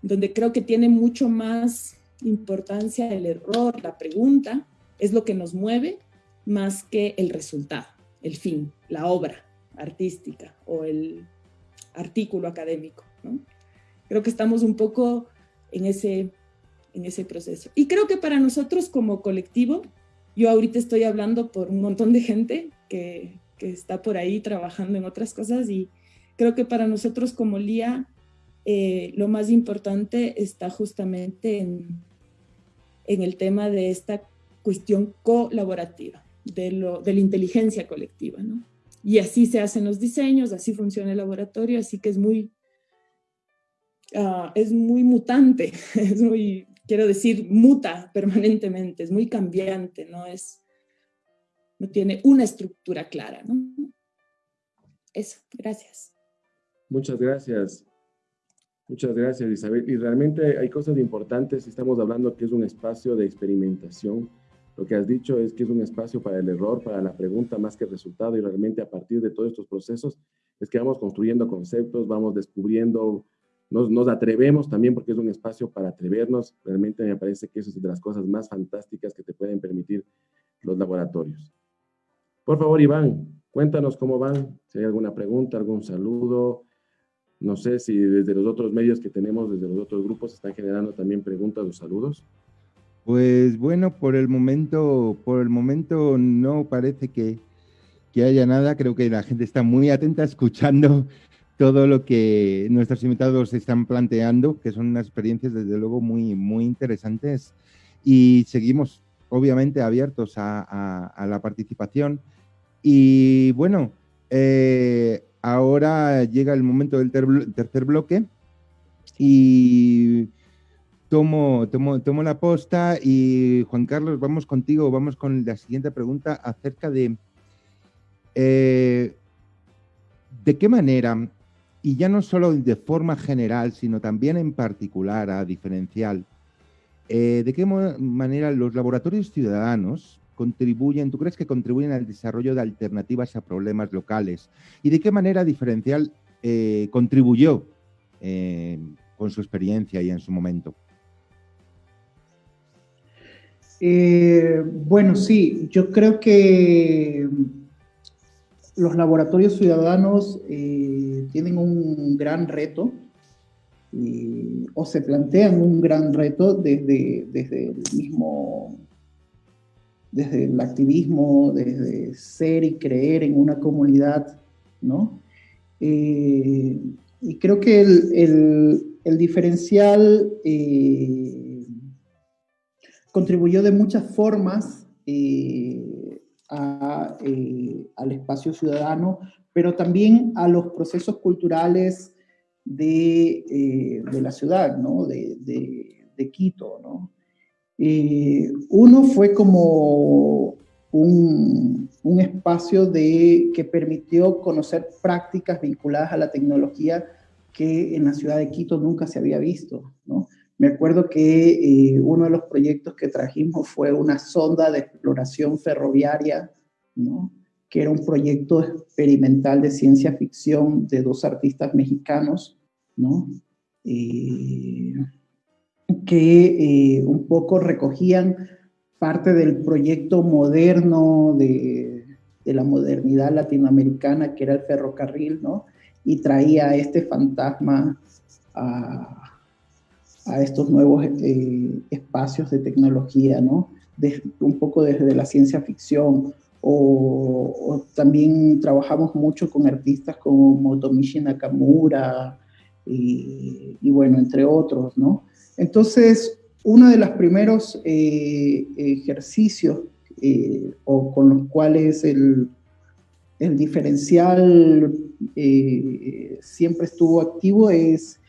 donde creo que tiene mucho más importancia el error, la pregunta, es lo que nos mueve, más que el resultado, el fin, la obra artística o el artículo académico. Creo que estamos un poco en ese, en ese proceso. Y creo que para nosotros como colectivo, yo ahorita estoy hablando por un montón de gente que, está por ahí trabajando en otras cosas y creo que para nosotros como LIA eh, lo más importante está justamente en, en el tema de esta cuestión colaborativa de, lo, de la inteligencia colectiva, ¿no? Y así se hacen los diseños, así funciona el laboratorio, así que es muy, ah, es muy mutante, [LAUGHS] es muy, quiero decir, muta permanentemente, es muy cambiante, no es, no tiene una estructura clara, ¿no? Eso, gracias. Muchas gracias. Muchas gracias, Isabel. Y realmente hay cosas importantes. Estamos hablando que es un espacio de experimentación, lo que has dicho es que es un espacio para el error, para la pregunta más que el resultado y realmente a partir de todos estos procesos es que vamos construyendo conceptos, vamos descubriendo, nos, nos atrevemos también porque es un espacio para atrevernos. Realmente me parece que eso es de las cosas más fantásticas que te pueden permitir los laboratorios. Por favor, Iván, cuéntanos cómo van, si hay alguna pregunta, algún saludo. No sé si desde los otros medios que tenemos, desde los otros grupos, están generando también preguntas o saludos. Pues bueno, por el momento, por el momento no parece que, haya nada. Creo que la gente está muy atenta [LAUGHS] escuchando todo lo que nuestros invitados están planteando, que son unas experiencias desde luego muy, muy interesantes y seguimos obviamente abiertos a, la participación. Y bueno, eh, ahora llega el momento del tercer bloque y tomo, tomo, tomo la posta y Juan Carlos, vamos contigo, vamos con la siguiente pregunta acerca de eh, de qué manera, y ya no solo de forma general, sino también en particular, a diferencial, eh, de qué manera los laboratorios ciudadanos contribuyen, tú crees que contribuyen al desarrollo de alternativas a problemas locales, y de qué manera diferencial eh, contribuyó con su experiencia y en su momento. Bueno, sí, yo creo que los laboratorios ciudadanos eh, tienen un gran reto o se plantean un gran reto desde, desde el mismo, desde el activismo, desde ser y creer en una comunidad, ¿no? Eh, y creo que el, diferencial eh, contribuyó de muchas formas eh, al espacio ciudadano, pero también a los procesos culturales de, eh, de la ciudad, ¿no? de, de, Quito. ¿no? Eh, uno fue como un, un, espacio de, que permitió conocer prácticas vinculadas a la tecnología que en la ciudad de Quito nunca se había visto. ¿no? Me acuerdo que eh, uno de los proyectos que trajimos fue una sonda de exploración ferroviaria, ¿no? que era un proyecto experimental de ciencia ficción de dos artistas mexicanos, ¿no? Eh, que eh, un poco recogían parte del proyecto moderno de, de, la modernidad latinoamericana, que era el ferrocarril, ¿no? y traía este fantasma a, a estos nuevos eh, espacios de tecnología, ¿no? un poco desde la ciencia ficción, o, también trabajamos mucho con artistas como Motomichi Nakamura, y, bueno, entre otros, ¿no? Entonces, uno de los primeros eh, ejercicios eh, o con los cuales el, el diferencial siempre estuvo activo es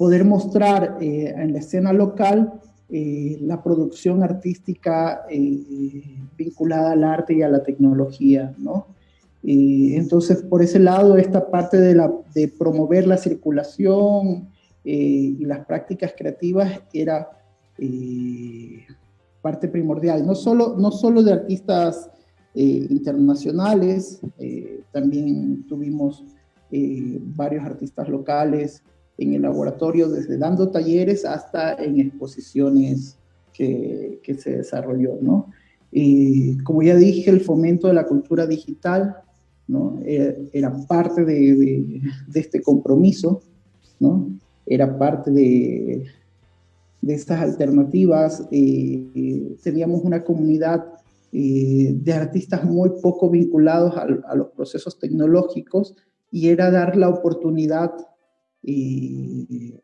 poder mostrar eh, en la escena local eh, la producción artística eh, vinculada al arte y a la tecnología, ¿no? entonces, por ese lado, esta parte de, promover la circulación y las prácticas creativas era parte primordial, no solo, no solo de artistas internacionales, también tuvimos varios artistas locales, en el laboratorio, desde dando talleres hasta en exposiciones que, que se desarrolló, ¿no? Y como ya dije, el fomento de la cultura digital, ¿no? Era, parte de, de, este compromiso, ¿no? Era parte de, de estas alternativas. Eh, teníamos una comunidad eh, de artistas muy poco vinculados a, a, los procesos tecnológicos y era dar la oportunidad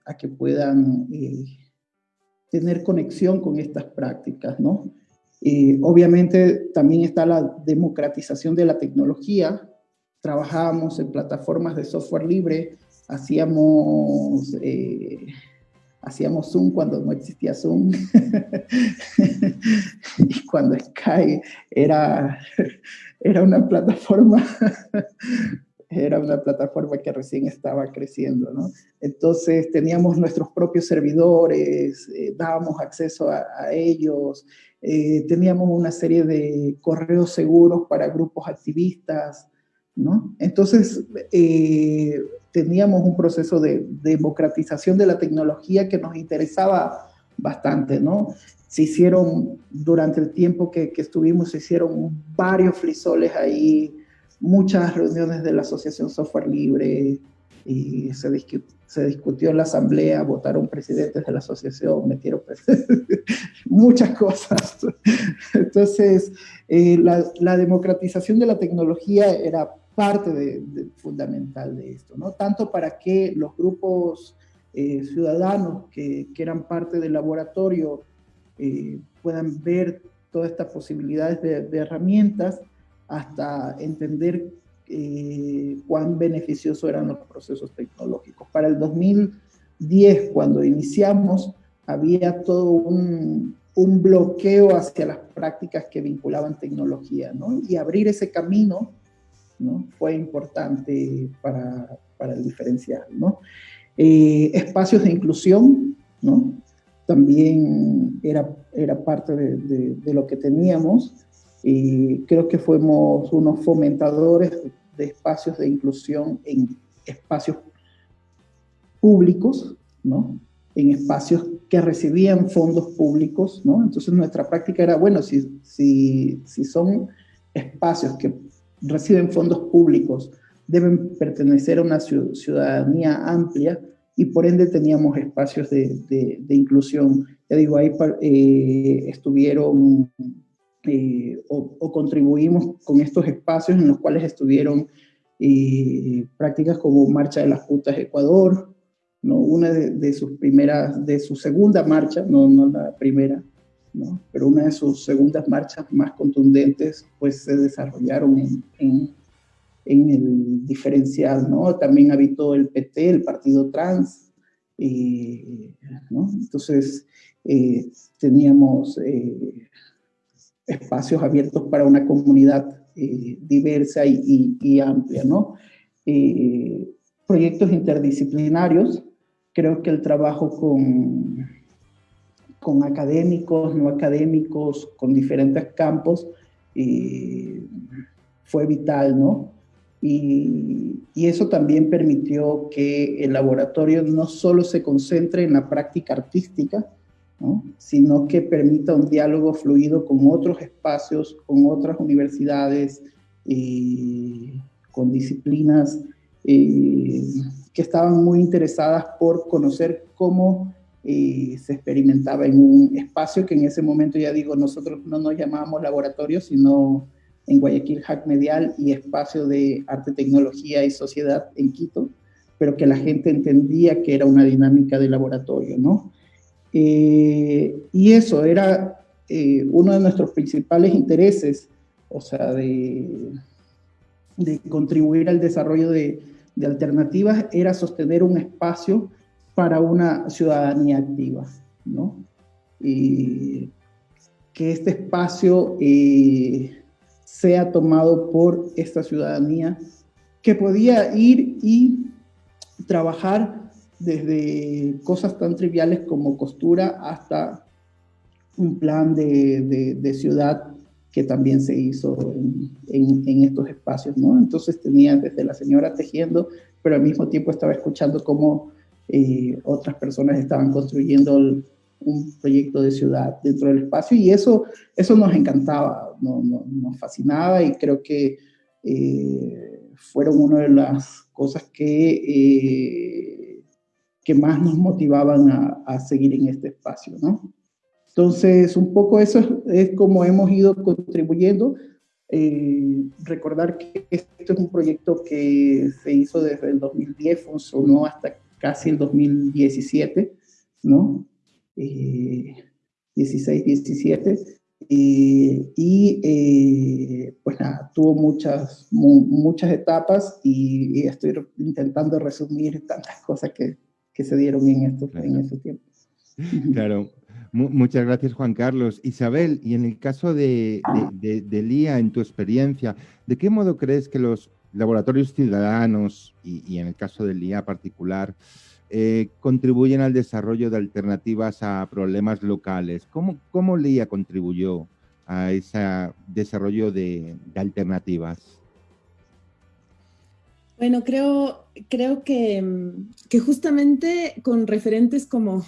a que puedan eh, tener conexión con estas prácticas, ¿no? obviamente también está la democratización de la tecnología. Trabajábamos en plataformas de software libre, hacíamos, eh, hacíamos Zoom cuando no existía Zoom [LAUGHS] y cuando Sky era, era una plataforma era una plataforma que recién estaba creciendo, ¿no? Entonces teníamos nuestros propios servidores, eh, dábamos acceso a, ellos, eh, teníamos una serie de correos seguros para grupos activistas, ¿no? Entonces eh, teníamos un proceso de democratización de la tecnología que nos interesaba bastante, ¿no? Se hicieron, durante el tiempo que, estuvimos, se hicieron varios frisoles ahí, muchas reuniones de la Asociación Software Libre y se, se discutió en la asamblea, votaron presidentes de la asociación, metieron [LAUGHS] muchas cosas. Entonces, eh, la, democratización de la tecnología era parte fundamental de esto, ¿no? Tanto para que los grupos eh, ciudadanos que, que, eran parte del laboratorio eh, puedan ver todas estas posibilidades de, herramientas hasta entender eh, cuán beneficiosos eran los procesos tecnológicos. Para el 2010, cuando iniciamos, había todo un, un bloqueo hacia las prácticas que vinculaban tecnología, ¿no? Y abrir ese camino, ¿no? Fue importante para, para el diferencial, ¿no? Eh, espacios de inclusión, ¿no? También era, era parte de, de, lo que teníamos. Y creo que fuimos unos fomentadores de espacios de inclusión en espacios públicos, ¿no? En espacios que recibían fondos públicos, ¿no? Entonces nuestra práctica era, bueno, si, si, si son espacios que reciben fondos públicos, deben pertenecer a una ciudadanía amplia y por ende teníamos espacios de, de, inclusión. Ya digo, ahí eh, estuvieron eh, o, contribuimos con estos espacios en los cuales estuvieron eh, prácticas como Marcha de las Putas Ecuador, ¿no? una de, sus primeras, de su segunda marcha, no, no la primera, ¿no? pero una de sus segundas marchas más contundentes, pues se desarrollaron en en el diferencial, ¿no? También habitó el PT, el Partido Trans, ¿no? Entonces, eh, teníamos eh, espacios abiertos para una comunidad eh, diversa y, amplia, ¿no? proyectos interdisciplinarios, creo que el trabajo con, con académicos, no académicos, con diferentes campos, fue vital, ¿no? Y, eso también permitió que el laboratorio no solo se concentre en la práctica artística, sino que permita un diálogo fluido con otros espacios, con otras universidades, eh, con disciplinas eh, que estaban muy interesadas por conocer cómo eh, se experimentaba en un espacio que en ese momento, ya digo, nosotros no nos llamábamos laboratorio, sino en Guayaquil Hack Medial y Espacio de Arte, Tecnología y Sociedad en Quito, pero que la gente entendía que era una dinámica de laboratorio, ¿no? Eh, y eso era eh, uno de nuestros principales intereses, o sea, de, contribuir al desarrollo de, alternativas, era sostener un espacio para una ciudadanía activa, ¿no? Y que este espacio eh, sea tomado por esta ciudadanía que podía ir y trabajar desde cosas tan triviales como costura hasta un plan de, ciudad que también se hizo en, estos espacios, ¿no? Entonces tenía desde la señora tejiendo, pero al mismo tiempo estaba escuchando cómo eh, otras personas estaban construyendo el, un proyecto de ciudad dentro del espacio y eso, eso nos encantaba, nos fascinaba y creo que eh, fueron una de las cosas que, eh, que más nos motivaban a, seguir en este espacio, ¿no? Entonces, un poco eso es, como hemos ido contribuyendo. Eh, recordar que esto es un proyecto que se hizo desde el 2010, funcionó hasta casi el 2017, ¿no? 16, 17, y eh, pues nada, tuvo muchas, muchas etapas y, estoy intentando resumir tantas cosas que, que se dieron en, estos, en ese tiempo. Claro, [LAUGHS] muchas gracias Juan Carlos. Isabel, y en el caso de, de, de, LIA, en tu experiencia, ¿de qué modo crees que los laboratorios ciudadanos, y, y en el caso del LIA particular, eh, contribuyen al desarrollo de alternativas a problemas locales. ¿Cómo, cómo LIA contribuyó a ese desarrollo de, alternativas? Bueno, creo, creo que, justamente con referentes como,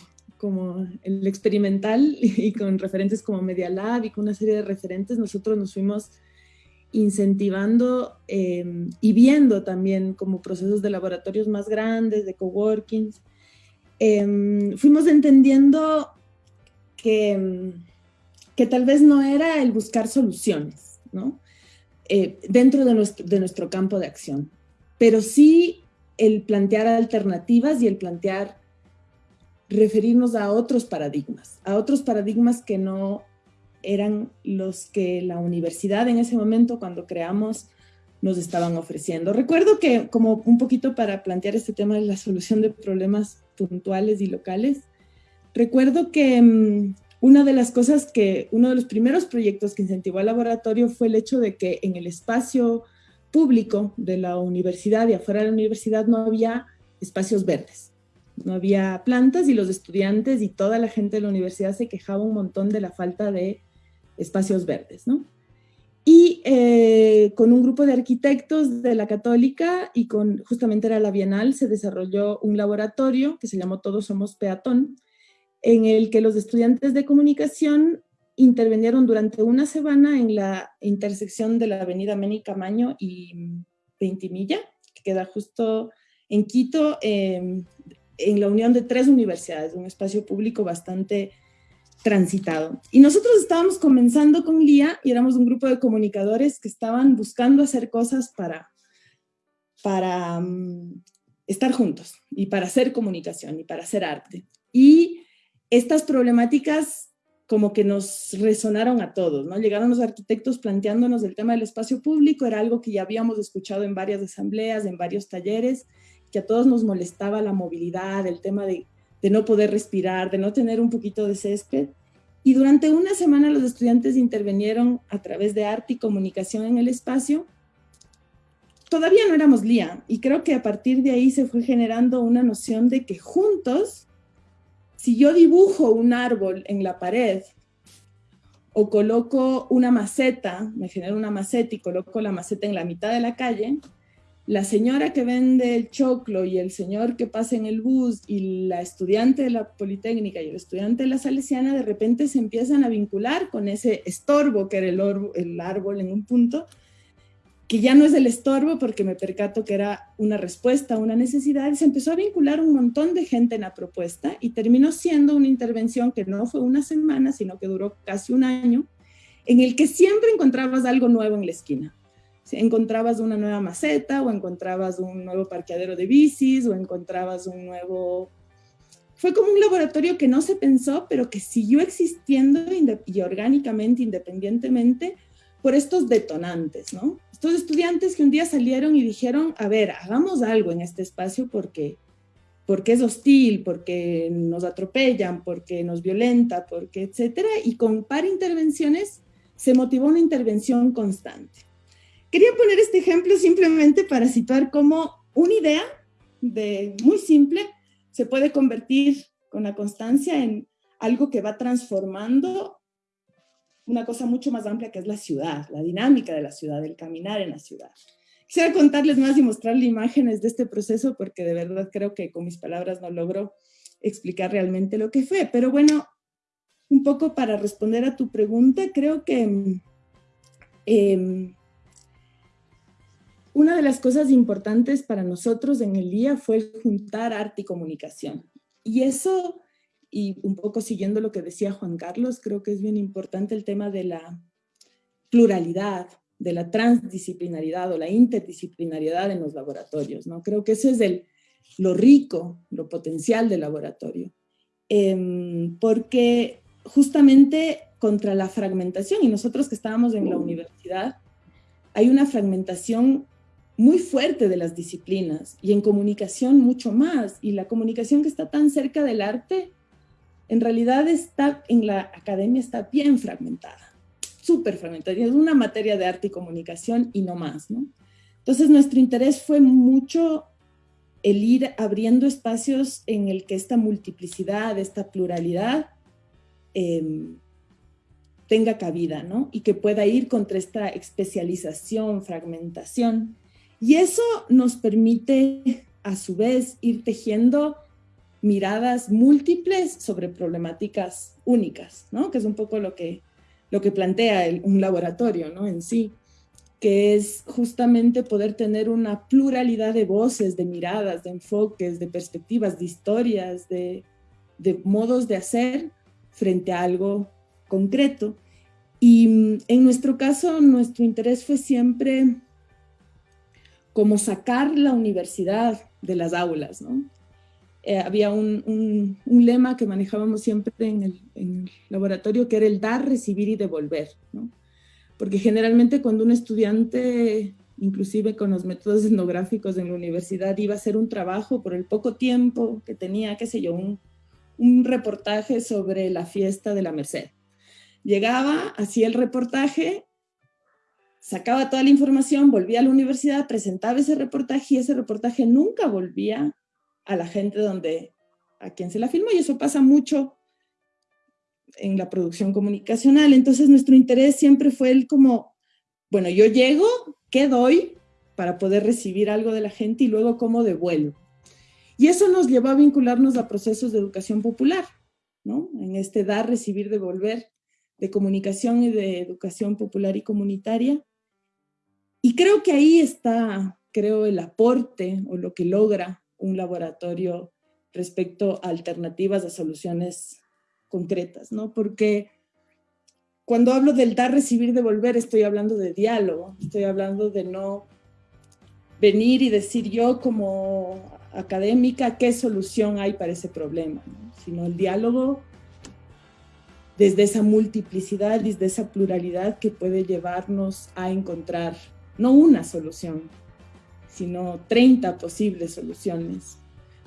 el experimental [LAUGHS] y con referentes como Media Lab y con una serie de referentes, nosotros nos fuimos incentivando em, y viendo también como procesos de laboratorios más grandes, de coworkings, eh, fuimos entendiendo que, tal vez no era el buscar soluciones, ¿no? eh, dentro de nuestro campo de acción. Pero sí el plantear alternativas y el plantear referirnos a otros paradigmas, a otros paradigmas que no eran los que la universidad en ese momento, cuando creamos, nos estaban ofreciendo. Recuerdo que, como un poquito para plantear este tema de la solución de problemas puntuales y locales, recuerdo que mm, una de las cosas que, uno de los primeros proyectos que incentivó al laboratorio fue el hecho de que en el espacio público de la universidad y afuera de la universidad no había espacios verdes, no había plantas y los estudiantes y toda la gente de la universidad se quejaba un montón de la falta de espacios verdes, ¿no? Y eh, con un grupo de arquitectos de la Católica y con justamente era la Bienal, se desarrolló un laboratorio que se llamó Todos Somos Peatón, en el que los estudiantes de comunicación intervinieron durante una semana en la intersección de la avenida Meni Camaño y Ventimilla, que queda justo en Quito, em, en la unión de tres universidades, un espacio público bastante transitado. Y nosotros estábamos comenzando con Lía y éramos un grupo de comunicadores que estaban buscando hacer cosas para, para mm, estar juntos y para hacer comunicación y para hacer arte. Y estas problemáticas como que nos resonaron a todos, ¿no? Llegaron los arquitectos planteándonos el tema del espacio público, era algo que ya habíamos escuchado en varias asambleas, en varios talleres, que a todos nos molestaba la movilidad, el tema de, de no poder respirar, de no tener un poquito de césped. Y durante una semana los estudiantes intervinieron a través de arte y comunicación en el espacio. Todavía no éramos LIA y creo que a partir de ahí se fue generando una noción de que juntos si yo dibujo un árbol en la pared o coloco una maceta, me genero una maceta y coloco la maceta en la mitad de la calle, la señora que vende el choclo y el señor que pasa en el bus y la estudiante de la Politécnica y el estudiante de la Salesiana de repente se empiezan a vincular con ese estorbo que era el, el árbol en un punto que ya no es el estorbo porque me percato que era una respuesta una necesidad y se empezó a vincular un montón de gente en la propuesta y terminó siendo una intervención que no fue una semana, sino que duró casi un año, en el que siempre encontrabas algo nuevo en la esquina. Encontrabas una nueva maceta o encontrabas un nuevo parqueadero de bicis o encontrabas un nuevo... Fue como un laboratorio que no se pensó, pero que siguió existiendo y orgánicamente, independientemente, por estos detonantes, ¿no? Estos estudiantes que un día salieron y dijeron, a ver, hagamos algo en este espacio porque, porque es hostil, porque nos atropellan, porque nos violenta, porque etcétera, y con par intervenciones se motivó una intervención constante. Quería poner este ejemplo simplemente para situar cómo una idea de muy simple se puede convertir con la constancia en algo que va transformando una cosa mucho más amplia que es la ciudad, la dinámica de la ciudad, el caminar en la ciudad. Quisiera contarles más y mostrarles imágenes de este proceso porque de verdad creo que con mis palabras no logro explicar realmente lo que fue. Pero bueno, un poco para responder a tu pregunta, creo que em, una de las cosas importantes para nosotros en el día fue juntar arte y comunicación. Y eso y un poco siguiendo lo que decía Juan Carlos, creo que es bien importante el tema de la pluralidad, de la transdisciplinaridad o la interdisciplinariedad en los laboratorios, ¿no? Creo que eso es el, lo rico, lo potencial del laboratorio, em, porque justamente contra la fragmentación, y nosotros que estábamos en la universidad, hay una fragmentación muy fuerte de las disciplinas y en comunicación mucho más, y la comunicación que está tan cerca del arte en realidad está en la academia está bien fragmentada, súper fragmentada. Es una materia de arte y comunicación y no más, ¿no? Entonces nuestro interés fue mucho el ir abriendo espacios en el que esta multiplicidad, esta pluralidad em, tenga cabida, ¿no? Y que pueda ir contra esta especialización, fragmentación. Y eso nos permite, a su vez, ir tejiendo miradas múltiples sobre problemáticas únicas, ¿no? Que es un poco lo que, lo que plantea un laboratorio, ¿no? En sí, que es justamente poder tener una pluralidad de voces, de miradas, de enfoques, de perspectivas, de historias, de, de modos de hacer frente a algo concreto. Y en nuestro caso, nuestro interés fue siempre como sacar la universidad de las aulas, ¿no? Eh, había un, lema que manejábamos siempre en el, laboratorio que era el dar, recibir y devolver, ¿no? Porque generalmente cuando un estudiante, inclusive con los métodos etnográficos en la universidad, iba a hacer un trabajo por el poco tiempo que tenía, qué sé yo, un, un reportaje sobre la fiesta de la Merced. Llegaba, hacía el reportaje, sacaba toda la información, volvía a la universidad, presentaba ese reportaje y ese reportaje nunca volvía a la gente donde, a quien se la filmó y eso pasa mucho en la producción comunicacional. Entonces nuestro interés siempre fue el como, bueno, yo llego, ¿qué doy para poder recibir algo de la gente y luego cómo devuelvo? Y eso nos llevó a vincularnos a procesos de educación popular, ¿no? En este dar, recibir, devolver de comunicación y de educación popular y comunitaria. Y creo que ahí está, creo, el aporte o lo que logra un laboratorio respecto a alternativas a soluciones concretas, ¿no? Porque cuando hablo del dar, recibir, devolver, estoy hablando de diálogo, estoy hablando de no venir y decir yo como académica qué solución hay para ese problema, sino el diálogo desde esa multiplicidad, desde esa pluralidad que puede llevarnos a encontrar no una solución, sino 30 posibles soluciones.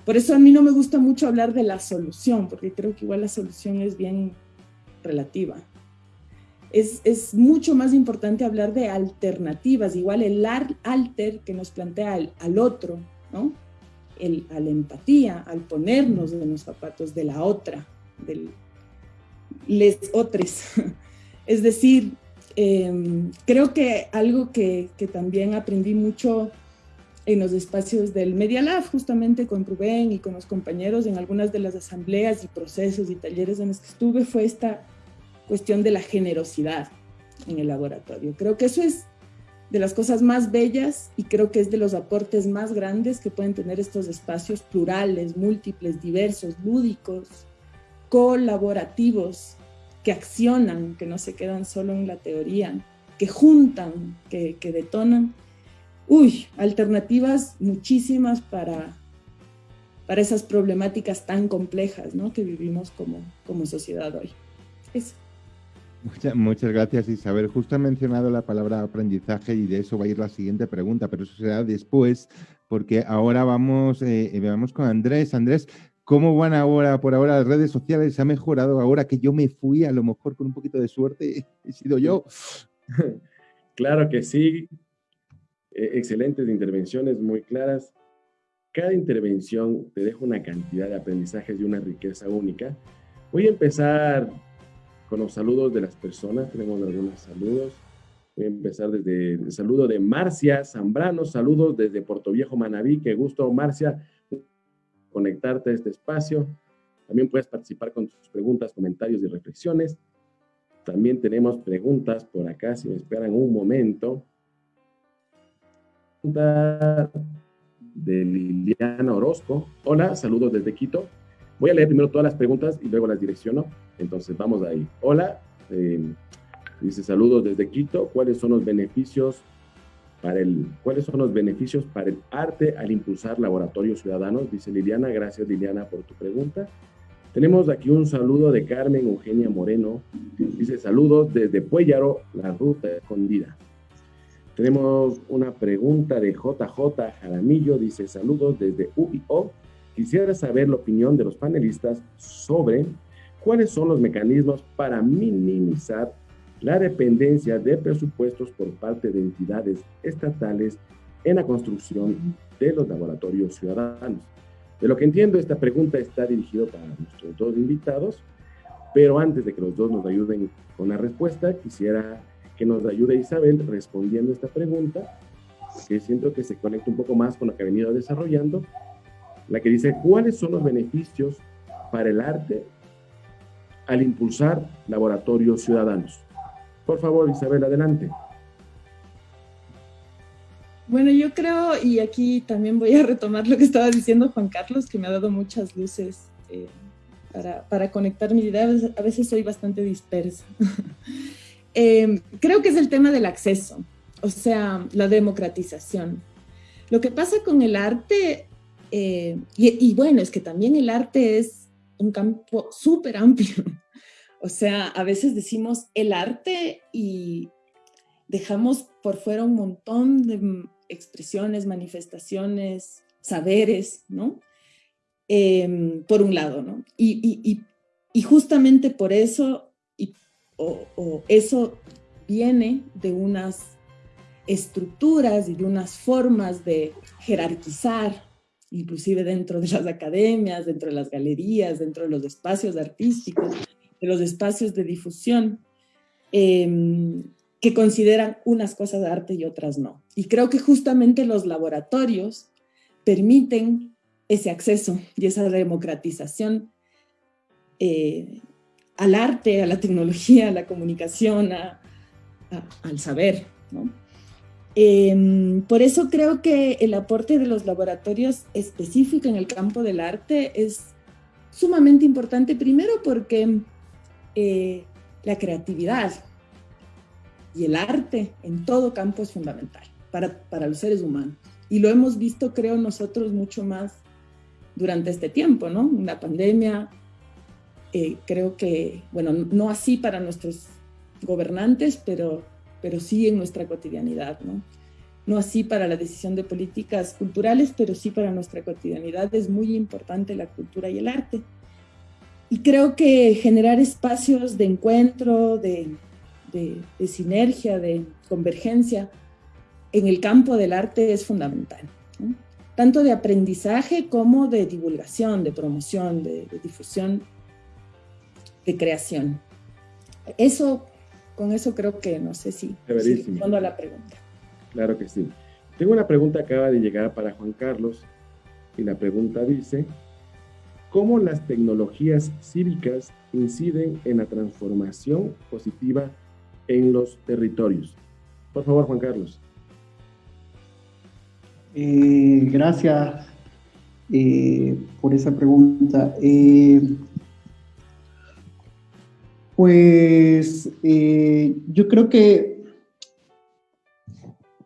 Por eso a mí no me gusta mucho hablar de la solución, porque creo que igual la solución es bien relativa. Es, es mucho más importante hablar de alternativas, igual el alter que nos plantea al, otro, ¿no? El, a la empatía, al ponernos en los zapatos de la otra, del les otros. [LAUGHS] es decir, em, creo que algo que, que también aprendí mucho en los espacios del Media Lab, justamente con Rubén y con los compañeros en algunas de las asambleas y procesos y talleres en los que estuve, fue esta cuestión de la generosidad en el laboratorio. Creo que eso es de las cosas más bellas y creo que es de los aportes más grandes que pueden tener estos espacios plurales, múltiples, diversos, lúdicos, colaborativos, que accionan, que no se quedan solo en la teoría, que juntan, que, que detonan uy, alternativas muchísimas para, para esas problemáticas tan complejas ¿no? que vivimos como, como sociedad hoy. Eso. Muchas, muchas gracias Isabel. Justo ha mencionado la palabra aprendizaje y de eso va a ir la siguiente pregunta, pero eso será después, porque ahora vamos, eh, vamos con Andrés. Andrés, ¿cómo van ahora por ahora las redes sociales? ¿Ha mejorado ahora que yo me fui? A lo mejor con un poquito de suerte [LAUGHS] he sido yo. [LAUGHS] Claro que sí. Eh, excelentes intervenciones, muy claras. Cada intervención te deja una cantidad de aprendizajes y una riqueza única. Voy a empezar con los saludos de las personas. Tenemos algunos saludos. Voy a empezar desde el saludo de Marcia Zambrano. Saludos desde Puerto Viejo, Manabí. Qué gusto, Marcia, conectarte a este espacio. También puedes participar con tus preguntas, comentarios y reflexiones. También tenemos preguntas por acá, si me esperan un momento de Liliana Orozco. Hola, saludos desde Quito. Voy a leer primero todas las preguntas y luego las direcciono. Entonces, vamos ahí. Hola, eh, dice saludos desde Quito. ¿Cuáles son los beneficios para el, cuáles son los beneficios para el arte al impulsar laboratorios ciudadanos? Dice Liliana. Gracias, Liliana, por tu pregunta. Tenemos aquí un saludo de Carmen Eugenia Moreno. Dice saludos desde Puellaro, la ruta escondida. Tenemos una pregunta de JJ Jaramillo, dice saludos desde UIO. Quisiera saber la opinión de los panelistas sobre cuáles son los mecanismos para minimizar la dependencia de presupuestos por parte de entidades estatales en la construcción de los laboratorios ciudadanos. De lo que entiendo, esta pregunta está dirigida para nuestros dos invitados, pero antes de que los dos nos ayuden con la respuesta, quisiera que nos ayude Isabel respondiendo esta pregunta, que siento que se conecta un poco más con lo que ha venido desarrollando, la que dice, ¿cuáles son los beneficios para el arte al impulsar laboratorios ciudadanos? Por favor, Isabel, adelante. Bueno, yo creo, y aquí también voy a retomar lo que estaba diciendo Juan Carlos, que me ha dado muchas luces eh, para, para conectar mis ideas. A veces soy bastante dispersa. [LAUGHS] eh, creo que es el tema del acceso, o sea, la democratización. Lo que pasa con el arte, eh, y, bueno, es que también el arte es un campo súper amplio. O sea, a veces decimos el arte y dejamos por fuera un montón de expresiones, manifestaciones, saberes, ¿no? Em, por un lado, ¿no? Y, justamente por eso, o, eso viene de unas estructuras y de unas formas de jerarquizar, inclusive dentro de las academias, dentro de las galerías, dentro de los espacios artísticos, de los espacios de difusión, em, que consideran unas cosas de arte y otras no. Y creo que justamente los laboratorios permiten ese acceso y esa democratización eh, al arte, a la tecnología, a la comunicación, al saber. Em, por eso creo que el aporte de los laboratorios específicos en el campo del arte es sumamente importante, primero porque eh, la creatividad y el arte en todo campo es fundamental para, para los seres humanos. Y lo hemos visto, creo, nosotros mucho más durante este tiempo, ¿no? Una pandemia, eh, creo que, bueno, no así para nuestros gobernantes, pero, pero sí en nuestra cotidianidad, ¿no? No así para la decisión de políticas culturales, pero sí para nuestra cotidianidad es muy importante la cultura y el arte. Y creo que generar espacios de encuentro, de, de, de sinergia, de convergencia en el campo del arte es fundamental. ¿no? tanto de aprendizaje como de divulgación, de promoción, de, difusión, de creación. Eso, con eso creo que no sé si, respondo a la pregunta. Claro que sí. Tengo una pregunta que acaba de llegar para Juan Carlos y la pregunta dice, ¿cómo las tecnologías cívicas inciden en la transformación positiva en los territorios? Por favor, Juan Carlos. Eh, gracias eh, por esa pregunta. Eh, pues yo creo que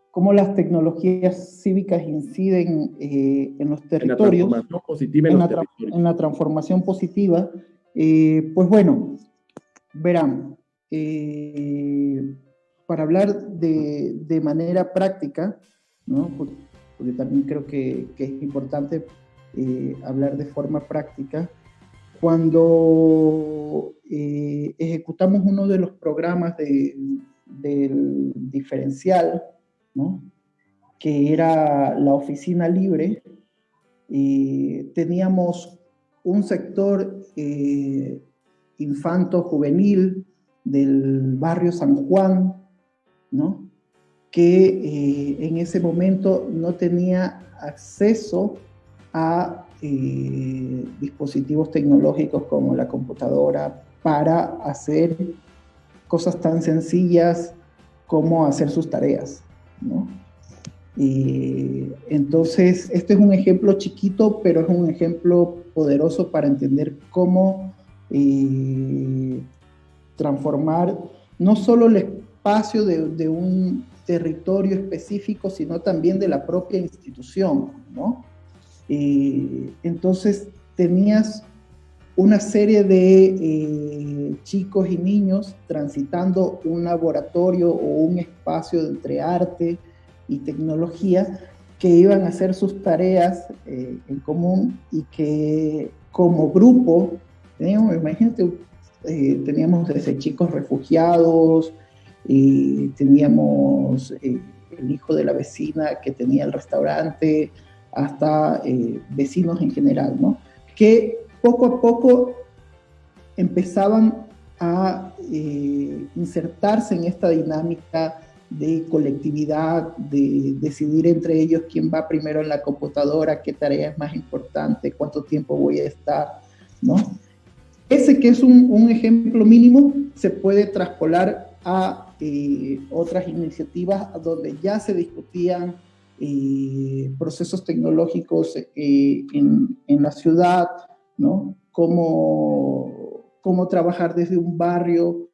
cómo las tecnologías cívicas inciden en los territorios, en la transformación positiva, en, la, transformación positiva, pues bueno, verán, para hablar de, de manera práctica, ¿no? porque también creo que, es importante eh, hablar de forma práctica. Cuando eh, ejecutamos uno de los programas del diferencial, que era la oficina libre, eh, teníamos un sector infanto-juvenil del barrio San Juan, ¿no? que eh, en ese momento no tenía acceso a eh, dispositivos tecnológicos como la computadora para hacer cosas tan sencillas como hacer sus tareas. Y entonces, este es un ejemplo chiquito, pero es un ejemplo poderoso para entender cómo eh, transformar no solo el espacio de un territorio específico, sino también de la propia institución, ¿no? entonces tenías una serie de eh, chicos y niños transitando un laboratorio o un espacio entre arte y tecnología que iban a hacer sus tareas eh, en común y que como grupo, teníamos, imagínate, eh, teníamos desde chicos refugiados, y teníamos eh, el hijo de la vecina que tenía el restaurante, hasta eh, vecinos en general, ¿no? Que poco a poco empezaban a eh, insertarse en esta dinámica de colectividad, de decidir entre ellos quién va primero en la computadora, qué tarea es más importante, cuánto tiempo voy a estar, ¿no? Ese que es un, un ejemplo mínimo se puede traspolar a eh, otras iniciativas donde ya se discutían eh, procesos tecnológicos eh, en, en, la ciudad, ¿no? Cómo, cómo trabajar desde un barrio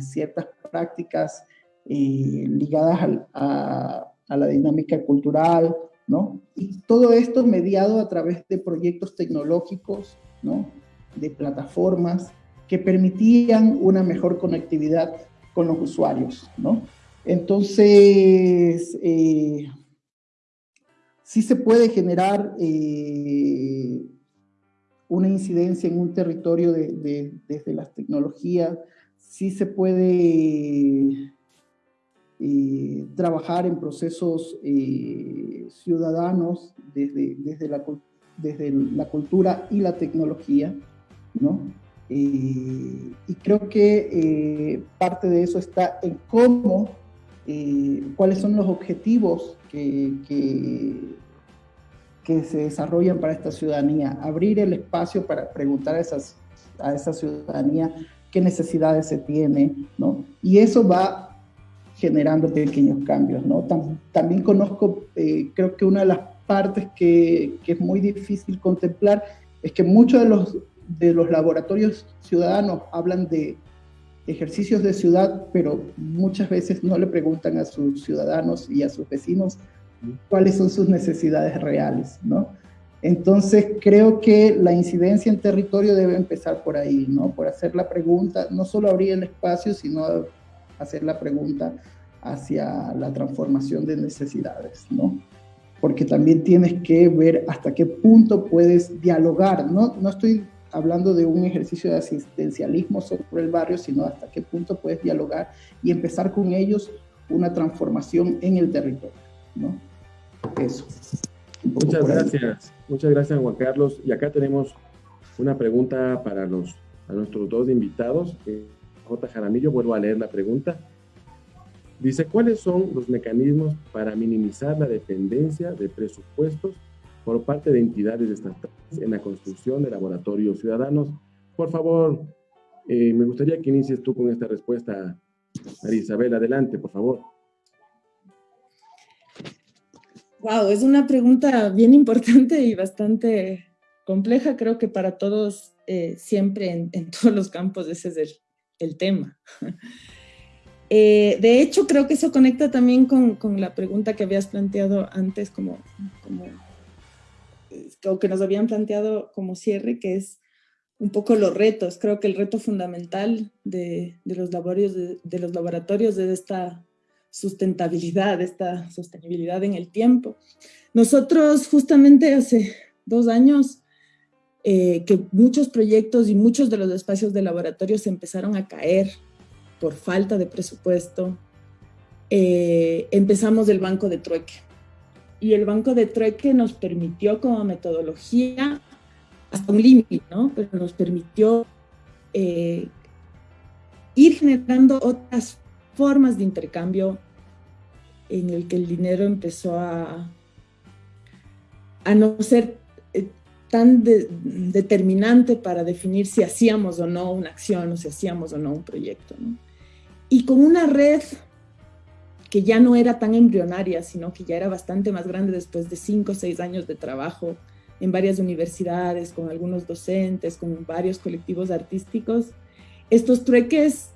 ciertas prácticas ligadas a, a, la dinámica cultural, ¿no? Y todo esto mediado a través de proyectos tecnológicos, ¿no? De plataformas que permitían una mejor conectividad con los usuarios, ¿no? Entonces, eh, sí se puede generar eh, una incidencia en un territorio desde las tecnologías, sí se puede eh, trabajar en procesos ciudadanos desde, desde, la, desde la cultura y la tecnología, ¿no? y creo que parte de eso está en cómo eh, cuáles son los objetivos que, se desarrollan para esta ciudadanía, abrir el espacio para preguntar a, esas, a esa ciudadanía qué necesidades se tiene, ¿no? Y eso va generando pequeños cambios, ¿no? también conozco, eh, creo que una de las partes que, que, es muy difícil contemplar es que muchos de los, de los laboratorios ciudadanos hablan de ejercicios de ciudad, pero muchas veces no le preguntan a sus ciudadanos y a sus vecinos cuáles son sus necesidades reales, ¿no? Entonces creo que la incidencia en territorio debe empezar por ahí, ¿no? Por hacer la pregunta, no solo abrir el espacio, sino hacer la pregunta hacia la transformación de necesidades, ¿no? Porque también tienes que ver hasta qué punto puedes dialogar, ¿no? No estoy hablando de un ejercicio de asistencialismo sobre el barrio, sino hasta qué punto puedes dialogar y empezar con ellos una transformación en el territorio. ¿no? Eso. Muchas gracias. Muchas gracias, Juan Carlos. Y acá tenemos una pregunta para los, a nuestros dos invitados. Eh, J. Jaramillo, vuelvo a leer la pregunta. Dice, ¿cuáles son los mecanismos para minimizar la dependencia de presupuestos por parte de entidades estatales en la construcción de laboratorios ciudadanos. Por favor, eh, me gustaría que inicies tú con esta respuesta, María Isabel. Adelante, por favor. Wow, es una pregunta bien importante y bastante compleja. Creo que para todos, eh, siempre en, [LAUGHS] todos los campos, ese es el, tema. [LAUGHS] Eh, de hecho, creo que eso conecta también con, la pregunta que habías planteado antes, como, o que nos habían planteado como cierre, que es un poco los retos. Creo que el reto fundamental de, de, los laboratorios es esta sustentabilidad, esta sostenibilidad en el tiempo. Nosotros justamente hace dos años eh, que muchos proyectos y muchos de los espacios de laboratorios empezaron a caer por falta de presupuesto, eh, empezamos el banco de trueque y el banco de trueque nos permitió como metodología hasta un límite, ¿no? Pero nos permitió eh, ir generando otras formas de intercambio en el que el dinero empezó a, a no ser eh, tan determinante para definir si hacíamos o no una acción o si hacíamos o no un proyecto. Y con una red que ya no era tan embrionaria, sino que ya era bastante más grande después de cinco o seis años de trabajo en varias universidades, con algunos docentes, con varios colectivos artísticos, estos trueques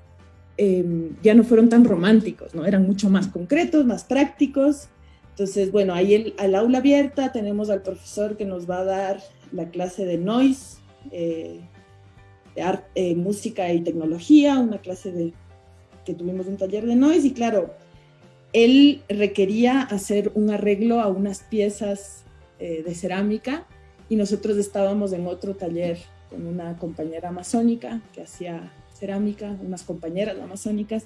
em, ya no fueron tan románticos, ¿no? Eran mucho más concretos, más prácticos. Entonces, bueno, ahí el, al aula abierta tenemos al profesor que nos va a dar la clase de noise, eh, de arte, eh, música y tecnología, una clase de que tuvimos un taller de noise y claro, él requería hacer un arreglo a unas piezas eh, de cerámica y nosotros estábamos en otro taller con una compañera amazónica que hacía cerámica, unas compañeras amazónicas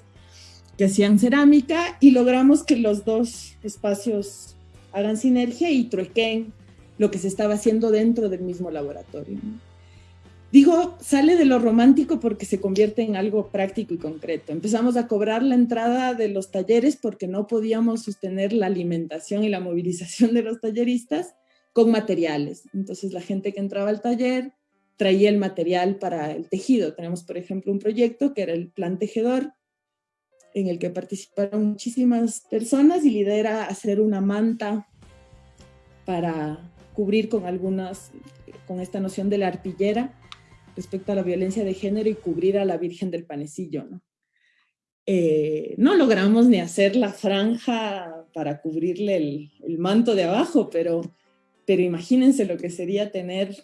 que hacían cerámica y logramos que los dos espacios hagan sinergia y truequen lo que se estaba haciendo dentro del mismo laboratorio. Digo, sale de lo romántico porque se convierte en algo práctico y concreto. Empezamos a cobrar la entrada de los talleres porque no podíamos sostener la alimentación y la movilización de los talleristas con materiales. Entonces la gente que entraba al taller traía el material para el tejido. Tenemos, por ejemplo, un proyecto que era el Plan Tejedor, en el que participaron muchísimas personas y lidera hacer una manta para cubrir con algunas, con esta noción de la arpillera, respecto a la violencia de género y cubrir a la Virgen del Panecillo, ¿no? Eh, no logramos ni hacer la franja para cubrirle el, manto de abajo, pero, pero imagínense lo que sería tener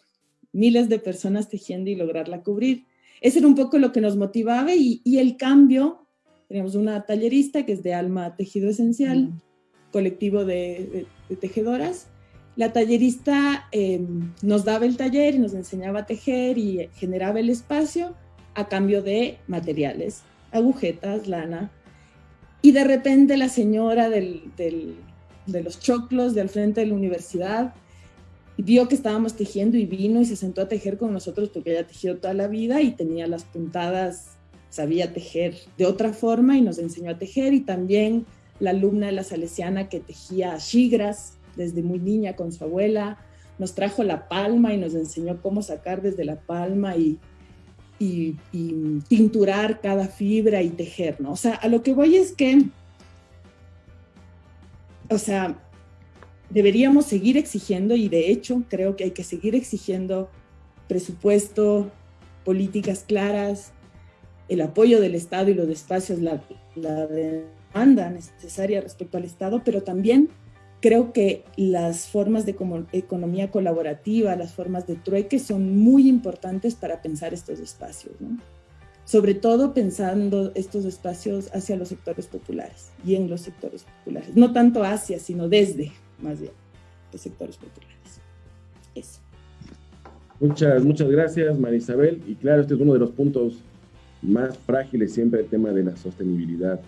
miles de personas tejiendo y lograrla cubrir. Ese era un poco lo que nos motivaba y, el cambio, tenemos una tallerista que es de Alma Tejido Esencial, colectivo de, tejedoras. La tallerista em, nos daba el taller y nos enseñaba a tejer y generaba el espacio a cambio de materiales agujetas, lana, y de repente la señora de los choclos de al frente de la universidad vio que estábamos tejiendo y vino y se sentó a tejer con nosotros porque ella tejido toda la vida y tenía las puntadas, sabía tejer de otra forma y nos enseñó a tejer y también la alumna de la Salesiana que tejía chigras desde muy niña con su abuela, nos trajo la palma y nos enseñó cómo sacar desde la palma y y, pinturar cada fibra y tejer, ¿no? O sea, a lo que voy es que, o sea, deberíamos seguir exigiendo y de hecho creo que hay que seguir exigiendo presupuesto, políticas claras, el apoyo del Estado y los espacios, la, la demanda necesaria respecto al Estado, pero también creo que las formas de economía colaborativa, las formas de trueque son muy importantes para pensar estos espacios, ¿no? sobre todo pensando estos espacios hacia los sectores populares y en los sectores populares, no tanto hacia, sino desde, más bien, los sectores. Eso. Muchas, muchas gracias, Marisabel. Y claro, este es uno de los puntos más frágiles siempre, el tema de la sostenibilidad.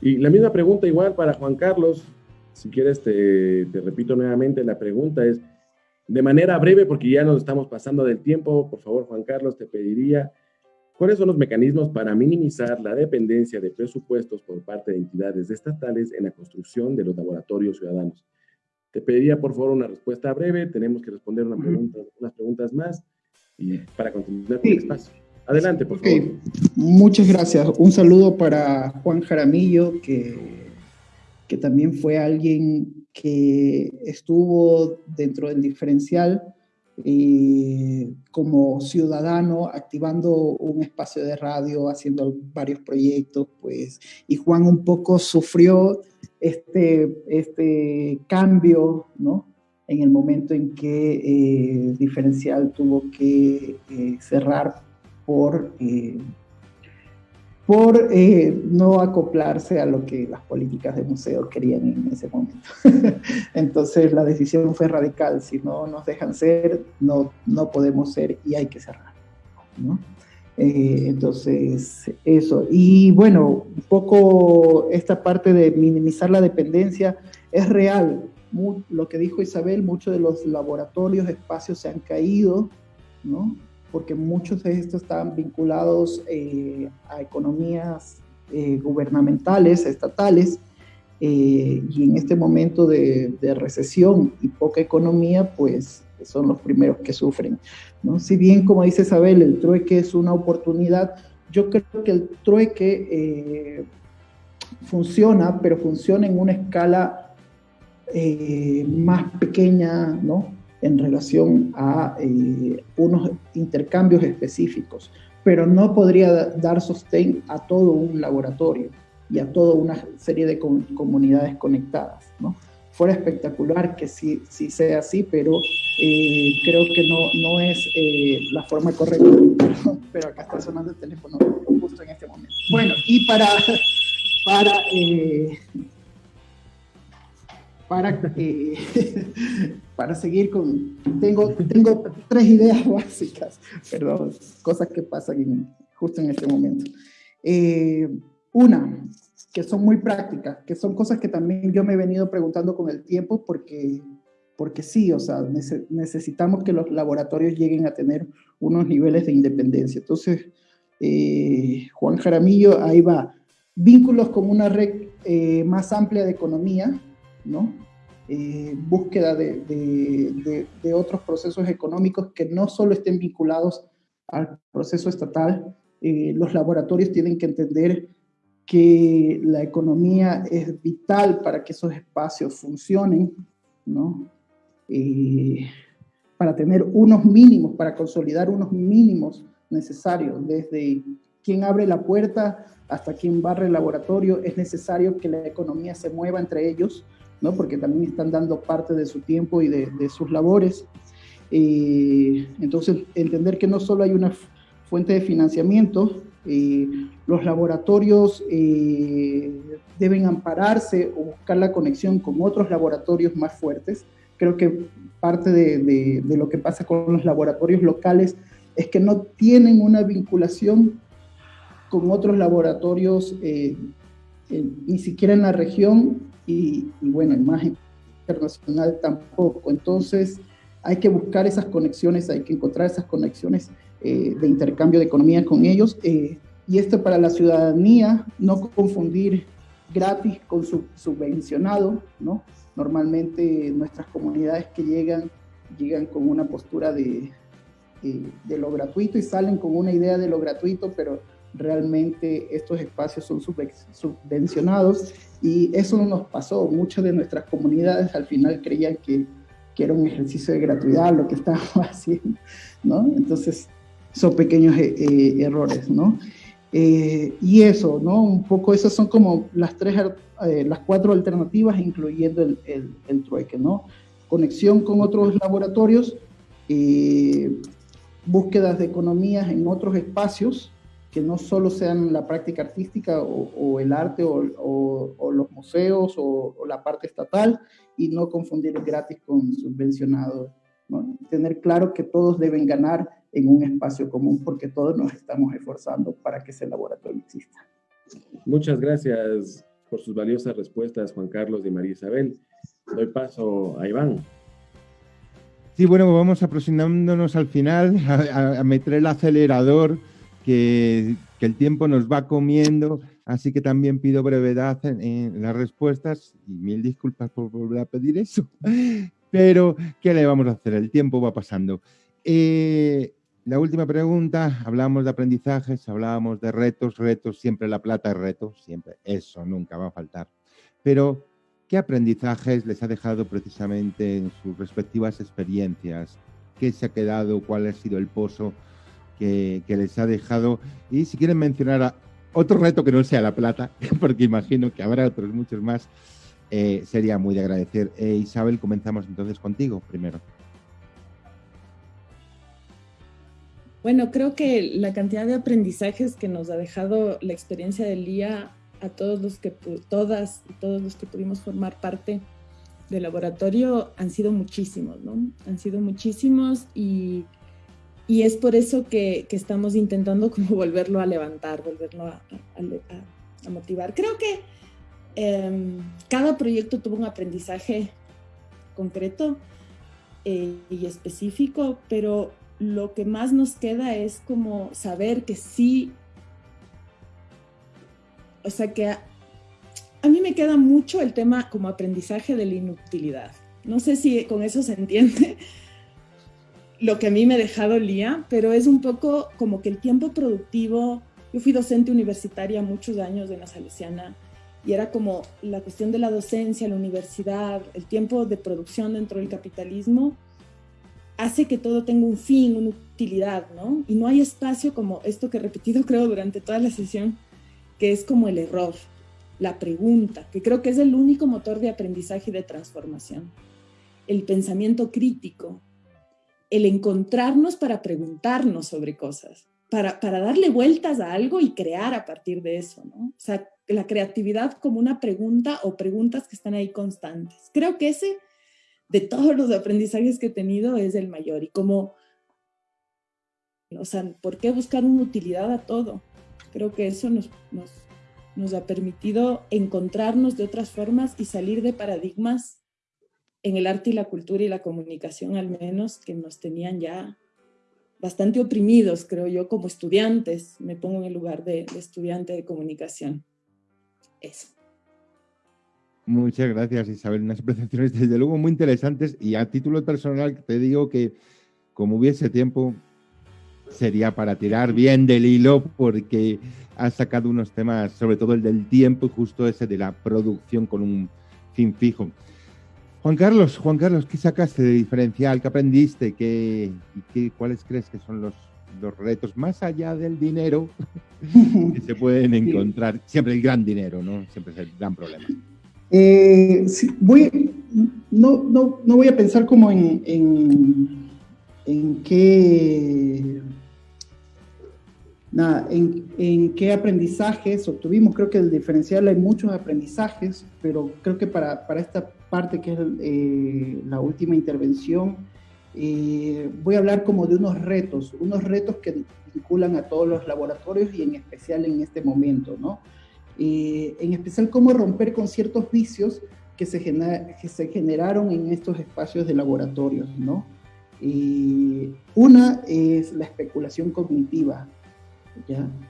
Y la misma pregunta igual para Juan Carlos, si quieres, te, repito nuevamente, la pregunta es, de manera breve, porque ya nos estamos pasando del tiempo, por favor, Juan Carlos, te pediría, ¿cuáles son los mecanismos para minimizar la dependencia de presupuestos por parte de entidades estatales en la construcción de los laboratorios ciudadanos? Te pediría, por favor, una respuesta breve, tenemos que responder una pregunta, unas preguntas más y para continuar con el espacio. Adelante, por favor. Muchas gracias. Un saludo para Juan Jaramillo, que que también fue alguien que estuvo dentro del diferencial eh, como ciudadano, activando un espacio de radio, haciendo varios proyectos, pues, y Juan un poco sufrió este, este cambio, ¿no? En el momento en que eh, Diferencial tuvo que eh, cerrar por por eh, no acoplarse a lo que las políticas de museo querían en ese momento. [LAUGHS] Entonces la decisión fue radical, si no nos dejan ser, no, no podemos ser y hay que cerrar. Eh, entonces, eso. Y bueno, un poco esta parte de minimizar la dependencia es real. lo que dijo Isabel, muchos de los laboratorios, espacios se han caído, ¿no? Porque muchos de estos están vinculados eh, a economías eh, gubernamentales, estatales, eh, y en este momento de, recesión y poca economía, pues son los primeros que sufren. ¿no? Si bien, como dice Isabel, el trueque es una oportunidad, yo creo que el trueque funciona, pero funciona en una escala más pequeña, ¿no? En relación a eh, unos intercambios específicos, pero no podría dar sostén a todo un laboratorio y a toda una serie de comunidades conectadas. ¿no? Fuera espectacular que sí, sí sea así, pero eh, creo que no, no es eh, la forma correcta. [LAUGHS] pero acá está sonando el teléfono justo en este momento. Bueno, y para, para para, [LAUGHS] para seguir con... Tengo, tengo tres ideas [LAUGHS] básicas, perdón, cosas que pasan justo en este momento. Eh, una, que son muy prácticas, que son cosas que también yo me he venido preguntando con el tiempo porque, porque sí, o sea, necesitamos que los laboratorios lleguen a tener unos niveles de independencia. Entonces, eh, Juan Jaramillo, ahí va. Vínculos como una red eh, más amplia de economía, ¿no? Eh, búsqueda de, otros procesos económicos que no solo estén vinculados al proceso estatal. Eh, los laboratorios tienen que entender que la economía es vital para que esos espacios funcionen, ¿no? Eh, para tener unos mínimos, para consolidar unos mínimos necesarios, desde quien abre la puerta hasta quien barre el laboratorio, es necesario que la economía se mueva entre ellos, ¿no? porque también están dando parte de su tiempo y de, sus labores. Eh, entonces, entender que no solo hay una fuente de financiamiento, eh, los laboratorios eh, deben ampararse o buscar la conexión con otros laboratorios más fuertes. Creo que parte de, lo que pasa con los laboratorios locales es que no tienen una vinculación con otros laboratorios, eh, ni siquiera en la región y, bueno, en más internacional tampoco. Entonces, hay que buscar esas conexiones, hay que encontrar esas conexiones eh, de intercambio de economía con ellos. Eh, y esto para la ciudadanía, no confundir gratis con subvencionado, ¿no? Normalmente nuestras comunidades que llegan, llegan con una postura de, de lo gratuito y salen con una idea de lo gratuito, pero realmente estos espacios son subvencionados y eso no nos pasó. Muchas de nuestras comunidades al final creían que, que era un ejercicio de gratuidad lo que estábamos [LAUGHS] haciendo, ¿no? Entonces, son pequeños eh, eh, errores, ¿no? Eh, y eso, ¿no? Un poco esas son como las tres, las cuatro alternativas, incluyendo el, el, el, trueque, ¿no? Conexión con otros laboratorios, búsquedas de economías en otros espacios, que no solo sean la práctica artística o, el arte o, los museos o, la parte estatal y no confundir el gratis con subvencionado. ¿no? Tener claro que todos deben ganar en un espacio común porque todos nos estamos esforzando para que ese laboratorio exista. Muchas gracias por sus valiosas respuestas, Juan Carlos y María Isabel. Doy paso a Iván. Sí, bueno, vamos aproximándonos al final, a, a meter el acelerador que, el tiempo nos va comiendo, así que también pido brevedad en, las respuestas y mil disculpas por volver a pedir eso, [LAUGHS] pero ¿qué le vamos a hacer? El tiempo va pasando. Eh, la última pregunta, hablábamos de aprendizajes, hablábamos de retos, retos, siempre la plata es reto, siempre, eso nunca va a faltar. Pero, ¿qué aprendizajes les ha dejado precisamente en sus respectivas experiencias? ¿Qué se ha quedado? ¿Cuál ha sido el pozo? Que, les ha dejado. Y si quieren mencionar otro reto que no sea la plata, [LAUGHS] porque imagino que habrá otros muchos más, eh, sería muy de agradecer. Eh, Isabel, comenzamos entonces contigo primero. Bueno, creo que la cantidad de aprendizajes que nos ha dejado la experiencia del día a todos los que, todas y todos los que pudimos formar parte del laboratorio han sido muchísimos, ¿no? Han sido muchísimos y y es por eso que, estamos intentando como [LAUGHS] volverlo a levantar, volverlo a, a, motivar. Creo que em, cada proyecto tuvo un aprendizaje concreto eh, y específico, pero lo que más nos queda es como saber que sí, o sea que a, a mí me queda mucho el tema como aprendizaje de la inutilidad. No sé si con eso se entiende, lo que a mí me ha dejado Lía, pero es un poco como que el tiempo productivo, yo fui docente universitaria muchos años en la Salesiana y era como la cuestión de la docencia, la universidad, el tiempo de producción dentro del capitalismo, hace que todo tenga un fin, una utilidad, ¿no? Y no hay espacio como esto que he repetido [LAUGHS] creo durante toda la sesión, que es como el error, la pregunta, que creo que es el único motor de aprendizaje y de transformación. El pensamiento crítico, el encontrarnos para preguntarnos sobre cosas, para, para darle vueltas a algo y crear a partir de eso, ¿no? O sea, la creatividad como una pregunta o preguntas que están ahí constantes. Creo que ese, de todos los aprendizajes que he tenido, es el mayor. Y como, o sea, ¿por qué buscar una utilidad a todo? Creo que eso nos, nos, nos ha permitido encontrarnos de otras formas y salir de paradigmas en el arte y la cultura y la comunicación al menos, que nos tenían ya bastante oprimidos, creo yo, como estudiantes. Me pongo en el lugar de, estudiante de comunicación. Eso. Muchas gracias, Isabel. Unas presentaciones desde luego muy interesantes y a título personal te digo que como hubiese tiempo sería para tirar bien del hilo porque has sacado unos temas, sobre todo el del tiempo y justo ese de la producción con un fin fijo. Juan Carlos, Juan Carlos, ¿qué sacaste de diferencial? ¿Qué aprendiste? ¿Qué, ¿Cuáles crees que son los, los retos más allá del dinero que se pueden encontrar? Siempre el gran dinero, ¿no? Siempre es el gran problema. Eh, voy, no, no, no, voy a pensar como en, en, en qué nada, en, en, qué aprendizajes obtuvimos. Creo que el diferencial hay muchos aprendizajes, pero creo que para, para esta parte que es eh, la última intervención, eh, voy a hablar como de unos retos, unos retos que vinculan a todos los laboratorios y en especial en este momento, ¿no? Eh, en especial cómo romper con ciertos vicios que se, que se generaron en estos espacios de laboratorios, ¿no? una es la especulación cognitiva,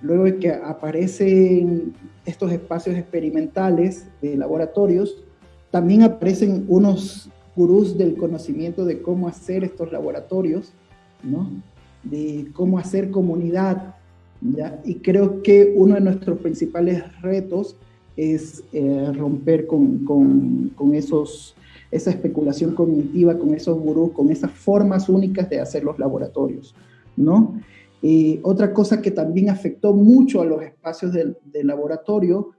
Luego de que aparecen estos espacios experimentales de laboratorios, también aparecen unos gurús del conocimiento de cómo hacer estos laboratorios, ¿no? de cómo hacer comunidad. ¿ya? Y creo que uno de nuestros principales retos es eh, romper con, con, esos, esa especulación cognitiva, con esos gurús, con esas formas únicas de hacer los laboratorios. ¿no? Otra cosa que también afectó mucho a los espacios del, laboratorio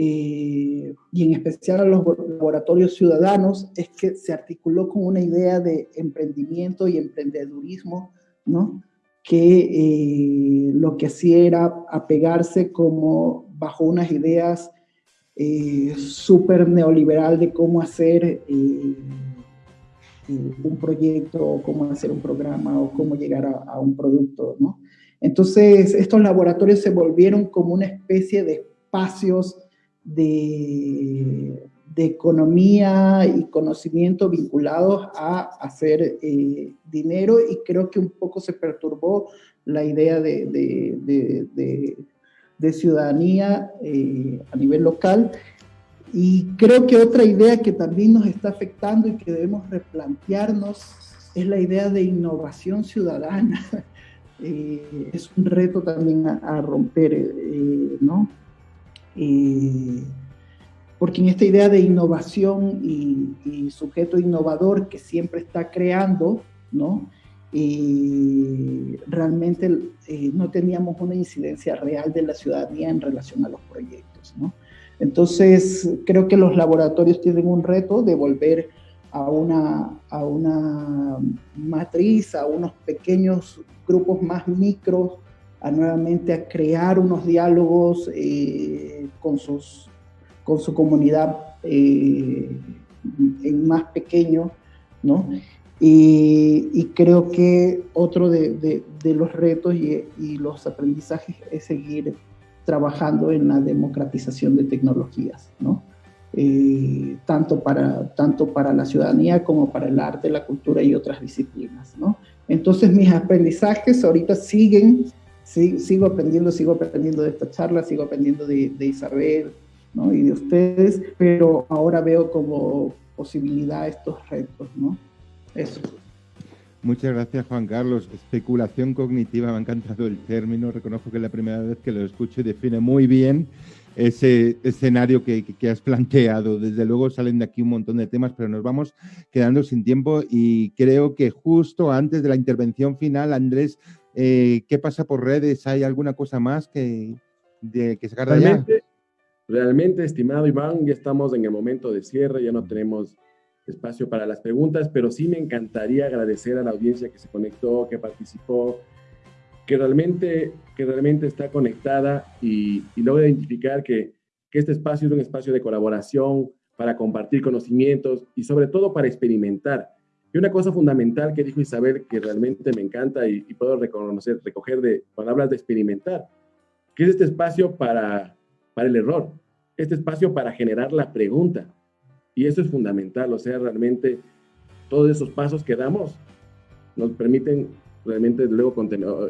eh, y en especial a los laboratorios ciudadanos es que se articuló con una idea de emprendimiento y emprendedurismo, ¿no? que eh, lo que hacía era apegarse como bajo unas ideas súper neoliberal de cómo hacer un proyecto, o cómo hacer un programa o cómo llegar a, a un producto, ¿no? Entonces, estos laboratorios se volvieron como una especie de espacios de, economía y conocimiento vinculados a hacer eh, dinero y creo que un poco se perturbó la idea de, ciudadanía eh, a nivel local. Y creo que otra idea que también nos está afectando y que debemos replantearnos es la idea de innovación ciudadana. [LAUGHS] Eh, es un reto también a, romper, ¿no? Eh, porque en esta idea de innovación y, sujeto innovador que siempre está creando, ¿no? realmente no teníamos una incidencia real de la ciudadanía en relación a los proyectos, ¿no? Entonces, creo que los laboratorios tienen un reto de volver a una, a una matriz, a unos pequeños grupos más micros, a nuevamente a crear unos diálogos eh, con, sus, con su comunidad eh, en más pequeño, ¿no? Y, creo que otro de, de, los retos y, y, los aprendizajes es seguir trabajando en la democratización de tecnologías, ¿no? Eh, tanto, para, tanto para la ciudadanía como para el arte, la cultura y otras disciplinas. ¿no? Entonces mis aprendizajes ahorita siguen, sigo aprendiendo, sigo aprendiendo de esta charla, sigo aprendiendo de, Isabel ¿no? y de ustedes, pero ahora veo como posibilidad estos retos. ¿no? Eso. Muchas gracias, Juan Carlos. Especulación cognitiva, me ha encantado el término. Reconozco que es la primera vez que lo escucho y define muy bien ese escenario que, has planteado. Desde luego salen de aquí un montón de temas, pero nos vamos quedando sin tiempo y creo que justo antes de la intervención final, Andrés, eh, ¿qué pasa por redes? ¿Hay alguna cosa más que, sacar de allá? Realmente, estimado Iván, ya estamos en el momento de cierre, ya no tenemos espacio para las preguntas, pero sí me encantaría agradecer a la audiencia que se conectó, que participó, que realmente, que realmente está conectada y, y logra identificar que este espacio es un espacio de colaboración para compartir conocimientos y sobre todo para experimentar. Y una cosa fundamental que dijo Isabel que realmente me encanta y, puedo reconocer, recoger de palabras de experimentar, que es este espacio para, para el error, este espacio para generar la pregunta. Y eso es fundamental, o sea, realmente todos esos pasos que damos nos permiten realmente luego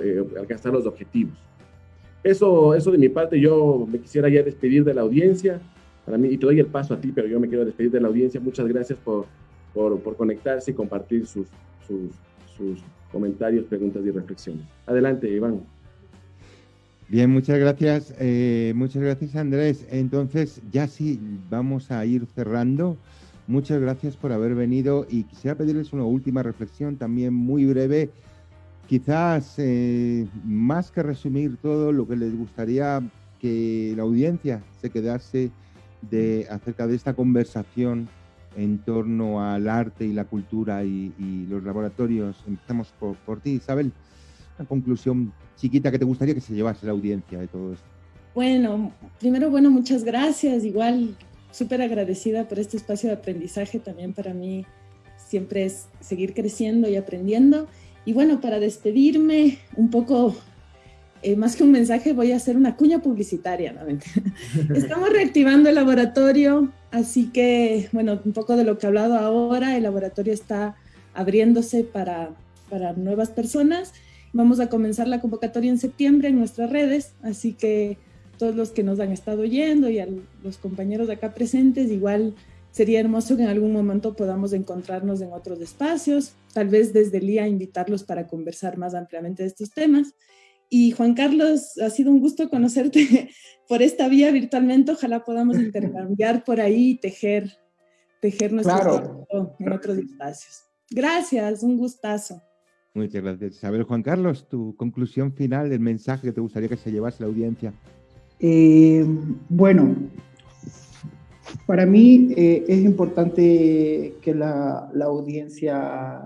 eh, alcanzar los objetivos. Eso, eso de mi parte, yo me quisiera ya despedir de la audiencia. Para mí, y te doy el paso a ti, pero yo me quiero despedir de la audiencia. Muchas gracias por, por, por conectarse y compartir sus, sus, sus comentarios, preguntas y reflexiones. Adelante, Iván. Bien, muchas gracias. Eh, muchas gracias, Andrés. Entonces, ya sí, vamos a ir cerrando. Muchas gracias por haber venido y quisiera pedirles una última reflexión también muy breve. Quizás eh, más que resumir todo, lo que les gustaría que la audiencia se quedase de, acerca de esta conversación en torno al arte y la cultura y, los laboratorios. Empezamos por, por, ti, Isabel. Una conclusión chiquita que te gustaría que se llevase la audiencia de todo esto. Bueno, primero, bueno, muchas gracias. Igual, súper agradecida por este espacio de aprendizaje. También para mí siempre es seguir creciendo y aprendiendo. Y bueno, para despedirme, un poco eh, más que un mensaje, voy a hacer una cuña publicitaria. [LAUGHS] Estamos reactivando el laboratorio, así que, bueno, un poco de lo que he hablado ahora, el laboratorio está abriéndose para, para nuevas personas. Vamos a comenzar la convocatoria en septiembre en nuestras redes, así que todos los que nos han estado oyendo y a los compañeros de acá presentes, igual sería hermoso que en algún momento podamos encontrarnos en otros espacios, tal vez desde el día invitarlos para conversar más ampliamente de estos temas. Y Juan Carlos, ha sido un gusto conocerte [LAUGHS] por esta vía virtualmente. Ojalá podamos [LAUGHS] intercambiar por ahí y tejer, tejer nuestro en otros espacios. Gracias, un gustazo. Muchas gracias. Isabel Juan Carlos, tu conclusión final, el mensaje que te gustaría que se llevase la audiencia. Eh, bueno, para mí eh, es importante que la, la audiencia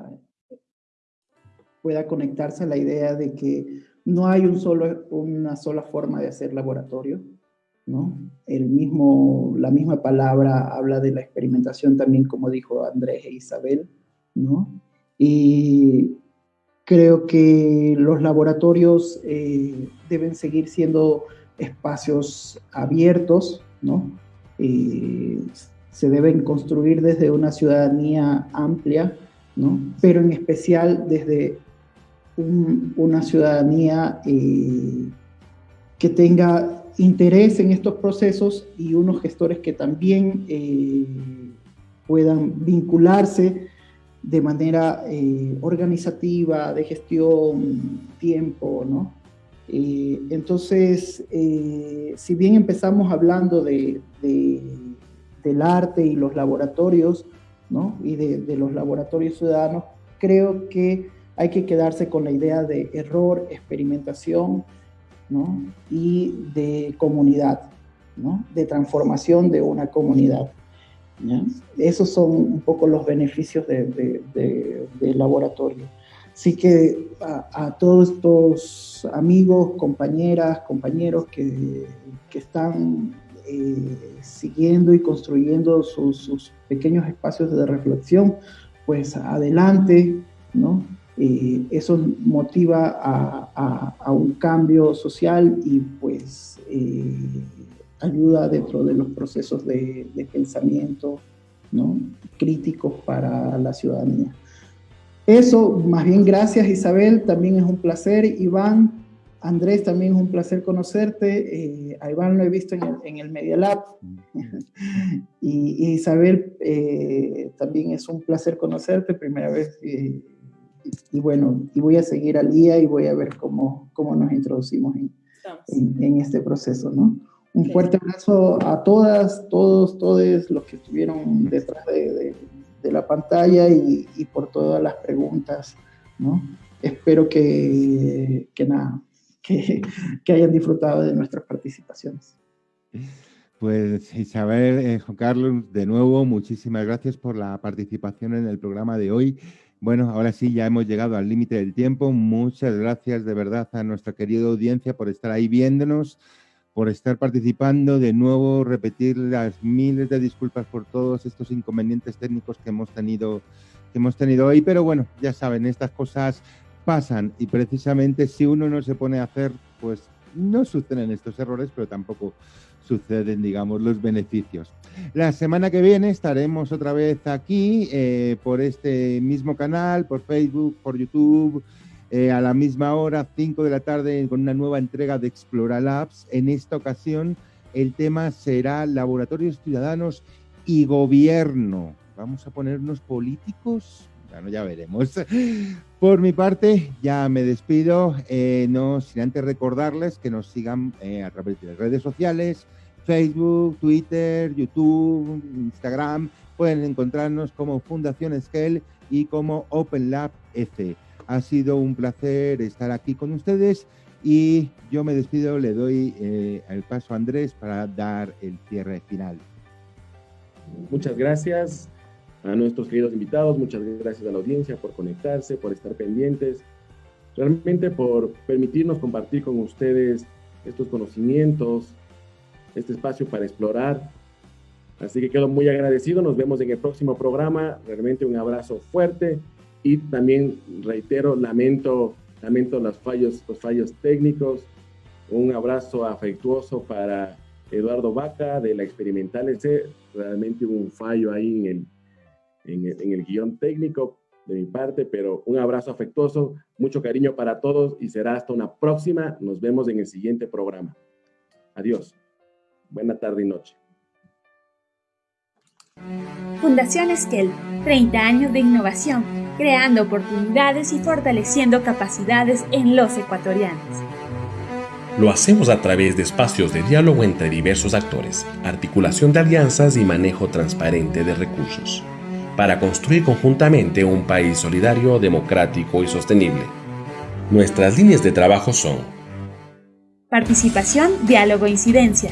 pueda conectarse a la idea de que no hay un solo, una sola forma de hacer laboratorio, ¿no? El mismo, la misma palabra habla de la experimentación también, como dijo Andrés e Isabel, ¿no? Y creo que los laboratorios eh, deben seguir siendo espacios abiertos, ¿no? Eh, se deben construir desde una ciudadanía amplia, ¿no? Pero en especial desde una ciudadanía eh, que tenga interés en estos procesos y unos gestores que también eh, puedan vincularse de manera eh, organizativa, de gestión, tiempo, ¿no? entonces, si bien empezamos hablando de, del arte y los laboratorios, ¿no? Y de, de los laboratorios ciudadanos, creo que hay que quedarse con la idea de error, experimentación ¿no? y de comunidad, ¿no? de transformación de una comunidad. Esos son un poco los beneficios del de, laboratorio. Así que a, todos estos amigos, compañeras, compañeros que, que están eh, siguiendo y construyendo sus, sus, pequeños espacios de reflexión, pues adelante, ¿no? Eh, eso motiva a, un cambio social y pues eh, ayuda dentro de los procesos de, pensamiento ¿no? críticos para la ciudadanía. Eso, más bien gracias Isabel, también es un placer. Iván, Andrés, también es un placer conocerte. Eh, a Iván lo he visto en el, Media Lab. [LAUGHS] y, Isabel, también es un placer conocerte, primera vez y, bueno, y voy a seguir al día y voy a ver cómo, cómo nos introducimos en, en, este proceso, ¿no? Un fuerte abrazo a todas, todos, todos los que estuvieron detrás de, de, la pantalla y, y, por todas las preguntas, ¿no? Espero que, que nada, [LAUGHS] que, que hayan disfrutado de nuestras participaciones. Pues Isabel, eh, Juan Carlos, de nuevo, muchísimas gracias por la participación en el programa de hoy. Bueno, ahora sí, ya hemos llegado al límite del tiempo. Muchas gracias de verdad a nuestra querida audiencia por estar ahí viéndonos, por estar participando. De nuevo, repetir las miles de disculpas por todos estos inconvenientes técnicos que hemos tenido, que hemos tenido hoy. Pero bueno, ya saben, estas cosas pasan y precisamente si uno no se pone a hacer, pues no suceden estos errores, pero tampoco suceden, digamos, los beneficios. La semana que viene estaremos otra vez aquí eh, por este mismo canal, por Facebook, por YouTube, eh, a la misma hora, 5 de la tarde, con una nueva entrega de Explora Labs. En esta ocasión, el tema será laboratorios ciudadanos y gobierno. ¿Vamos a ponernos políticos? Bueno, ya veremos. Por mi parte, ya me despido, eh, no sin antes recordarles que nos sigan a través de las redes sociales, Facebook, Twitter, YouTube, Instagram. Pueden encontrarnos como Fundación Scale y como Open Lab F. Ha sido un placer estar aquí con ustedes y yo me despido, le doy eh, el paso a Andrés para dar el cierre final. Muchas gracias a nuestros queridos invitados, muchas gracias a la audiencia por conectarse, por estar pendientes, realmente por permitirnos compartir con ustedes estos conocimientos, este espacio para explorar. Así que quedo muy agradecido, nos vemos en el próximo programa, realmente un abrazo fuerte y también reitero, lamento, lamento los fallos, los fallos técnicos, un abrazo afectuoso para Eduardo Vaca de la Experimental ese realmente hubo un fallo ahí en el, en el, en el guion técnico de mi parte, pero un abrazo afectuoso, mucho cariño para todos y será hasta una próxima. Nos vemos en el siguiente programa. Adiós. Buena tarde y noche. Fundación Esquel, 30 años de innovación, creando oportunidades y fortaleciendo capacidades en los ecuatorianos. Lo hacemos a través de espacios de diálogo entre diversos actores, articulación de alianzas y manejo transparente de recursos, para construir conjuntamente un país solidario, democrático y sostenible. Nuestras líneas de trabajo son Participación, diálogo e incidencia.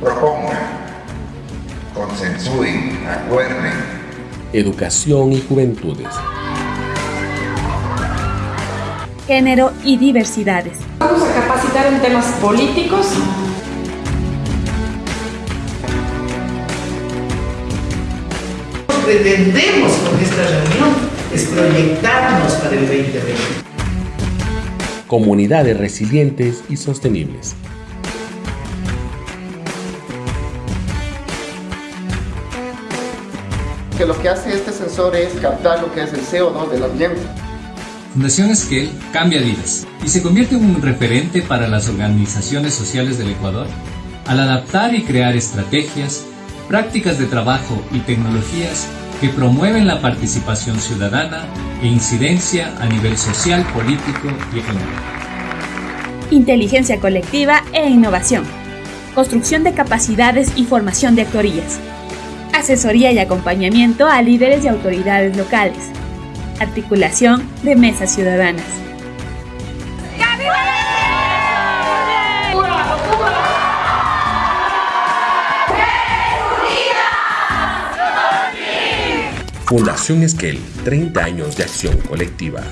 Propongan, consensúen, acuerden. Educación y juventudes. Género y diversidades. Vamos a capacitar en temas políticos. Pretendemos con esta reunión es proyectarnos para el 2020. Comunidades resilientes y sostenibles. Que lo que hace este sensor es captar lo que es el CO2 del ambiente. Fundación Esquel cambia vidas y se convierte en un referente para las organizaciones sociales del Ecuador al adaptar y crear estrategias, prácticas de trabajo y tecnologías que promueven la participación ciudadana e incidencia a nivel social, político y económico. Inteligencia colectiva e innovación. Construcción de capacidades y formación de actorías. Asesoría y acompañamiento a líderes y autoridades locales. Articulación de mesas ciudadanas. Fundación Esquel, 30 años de acción colectiva.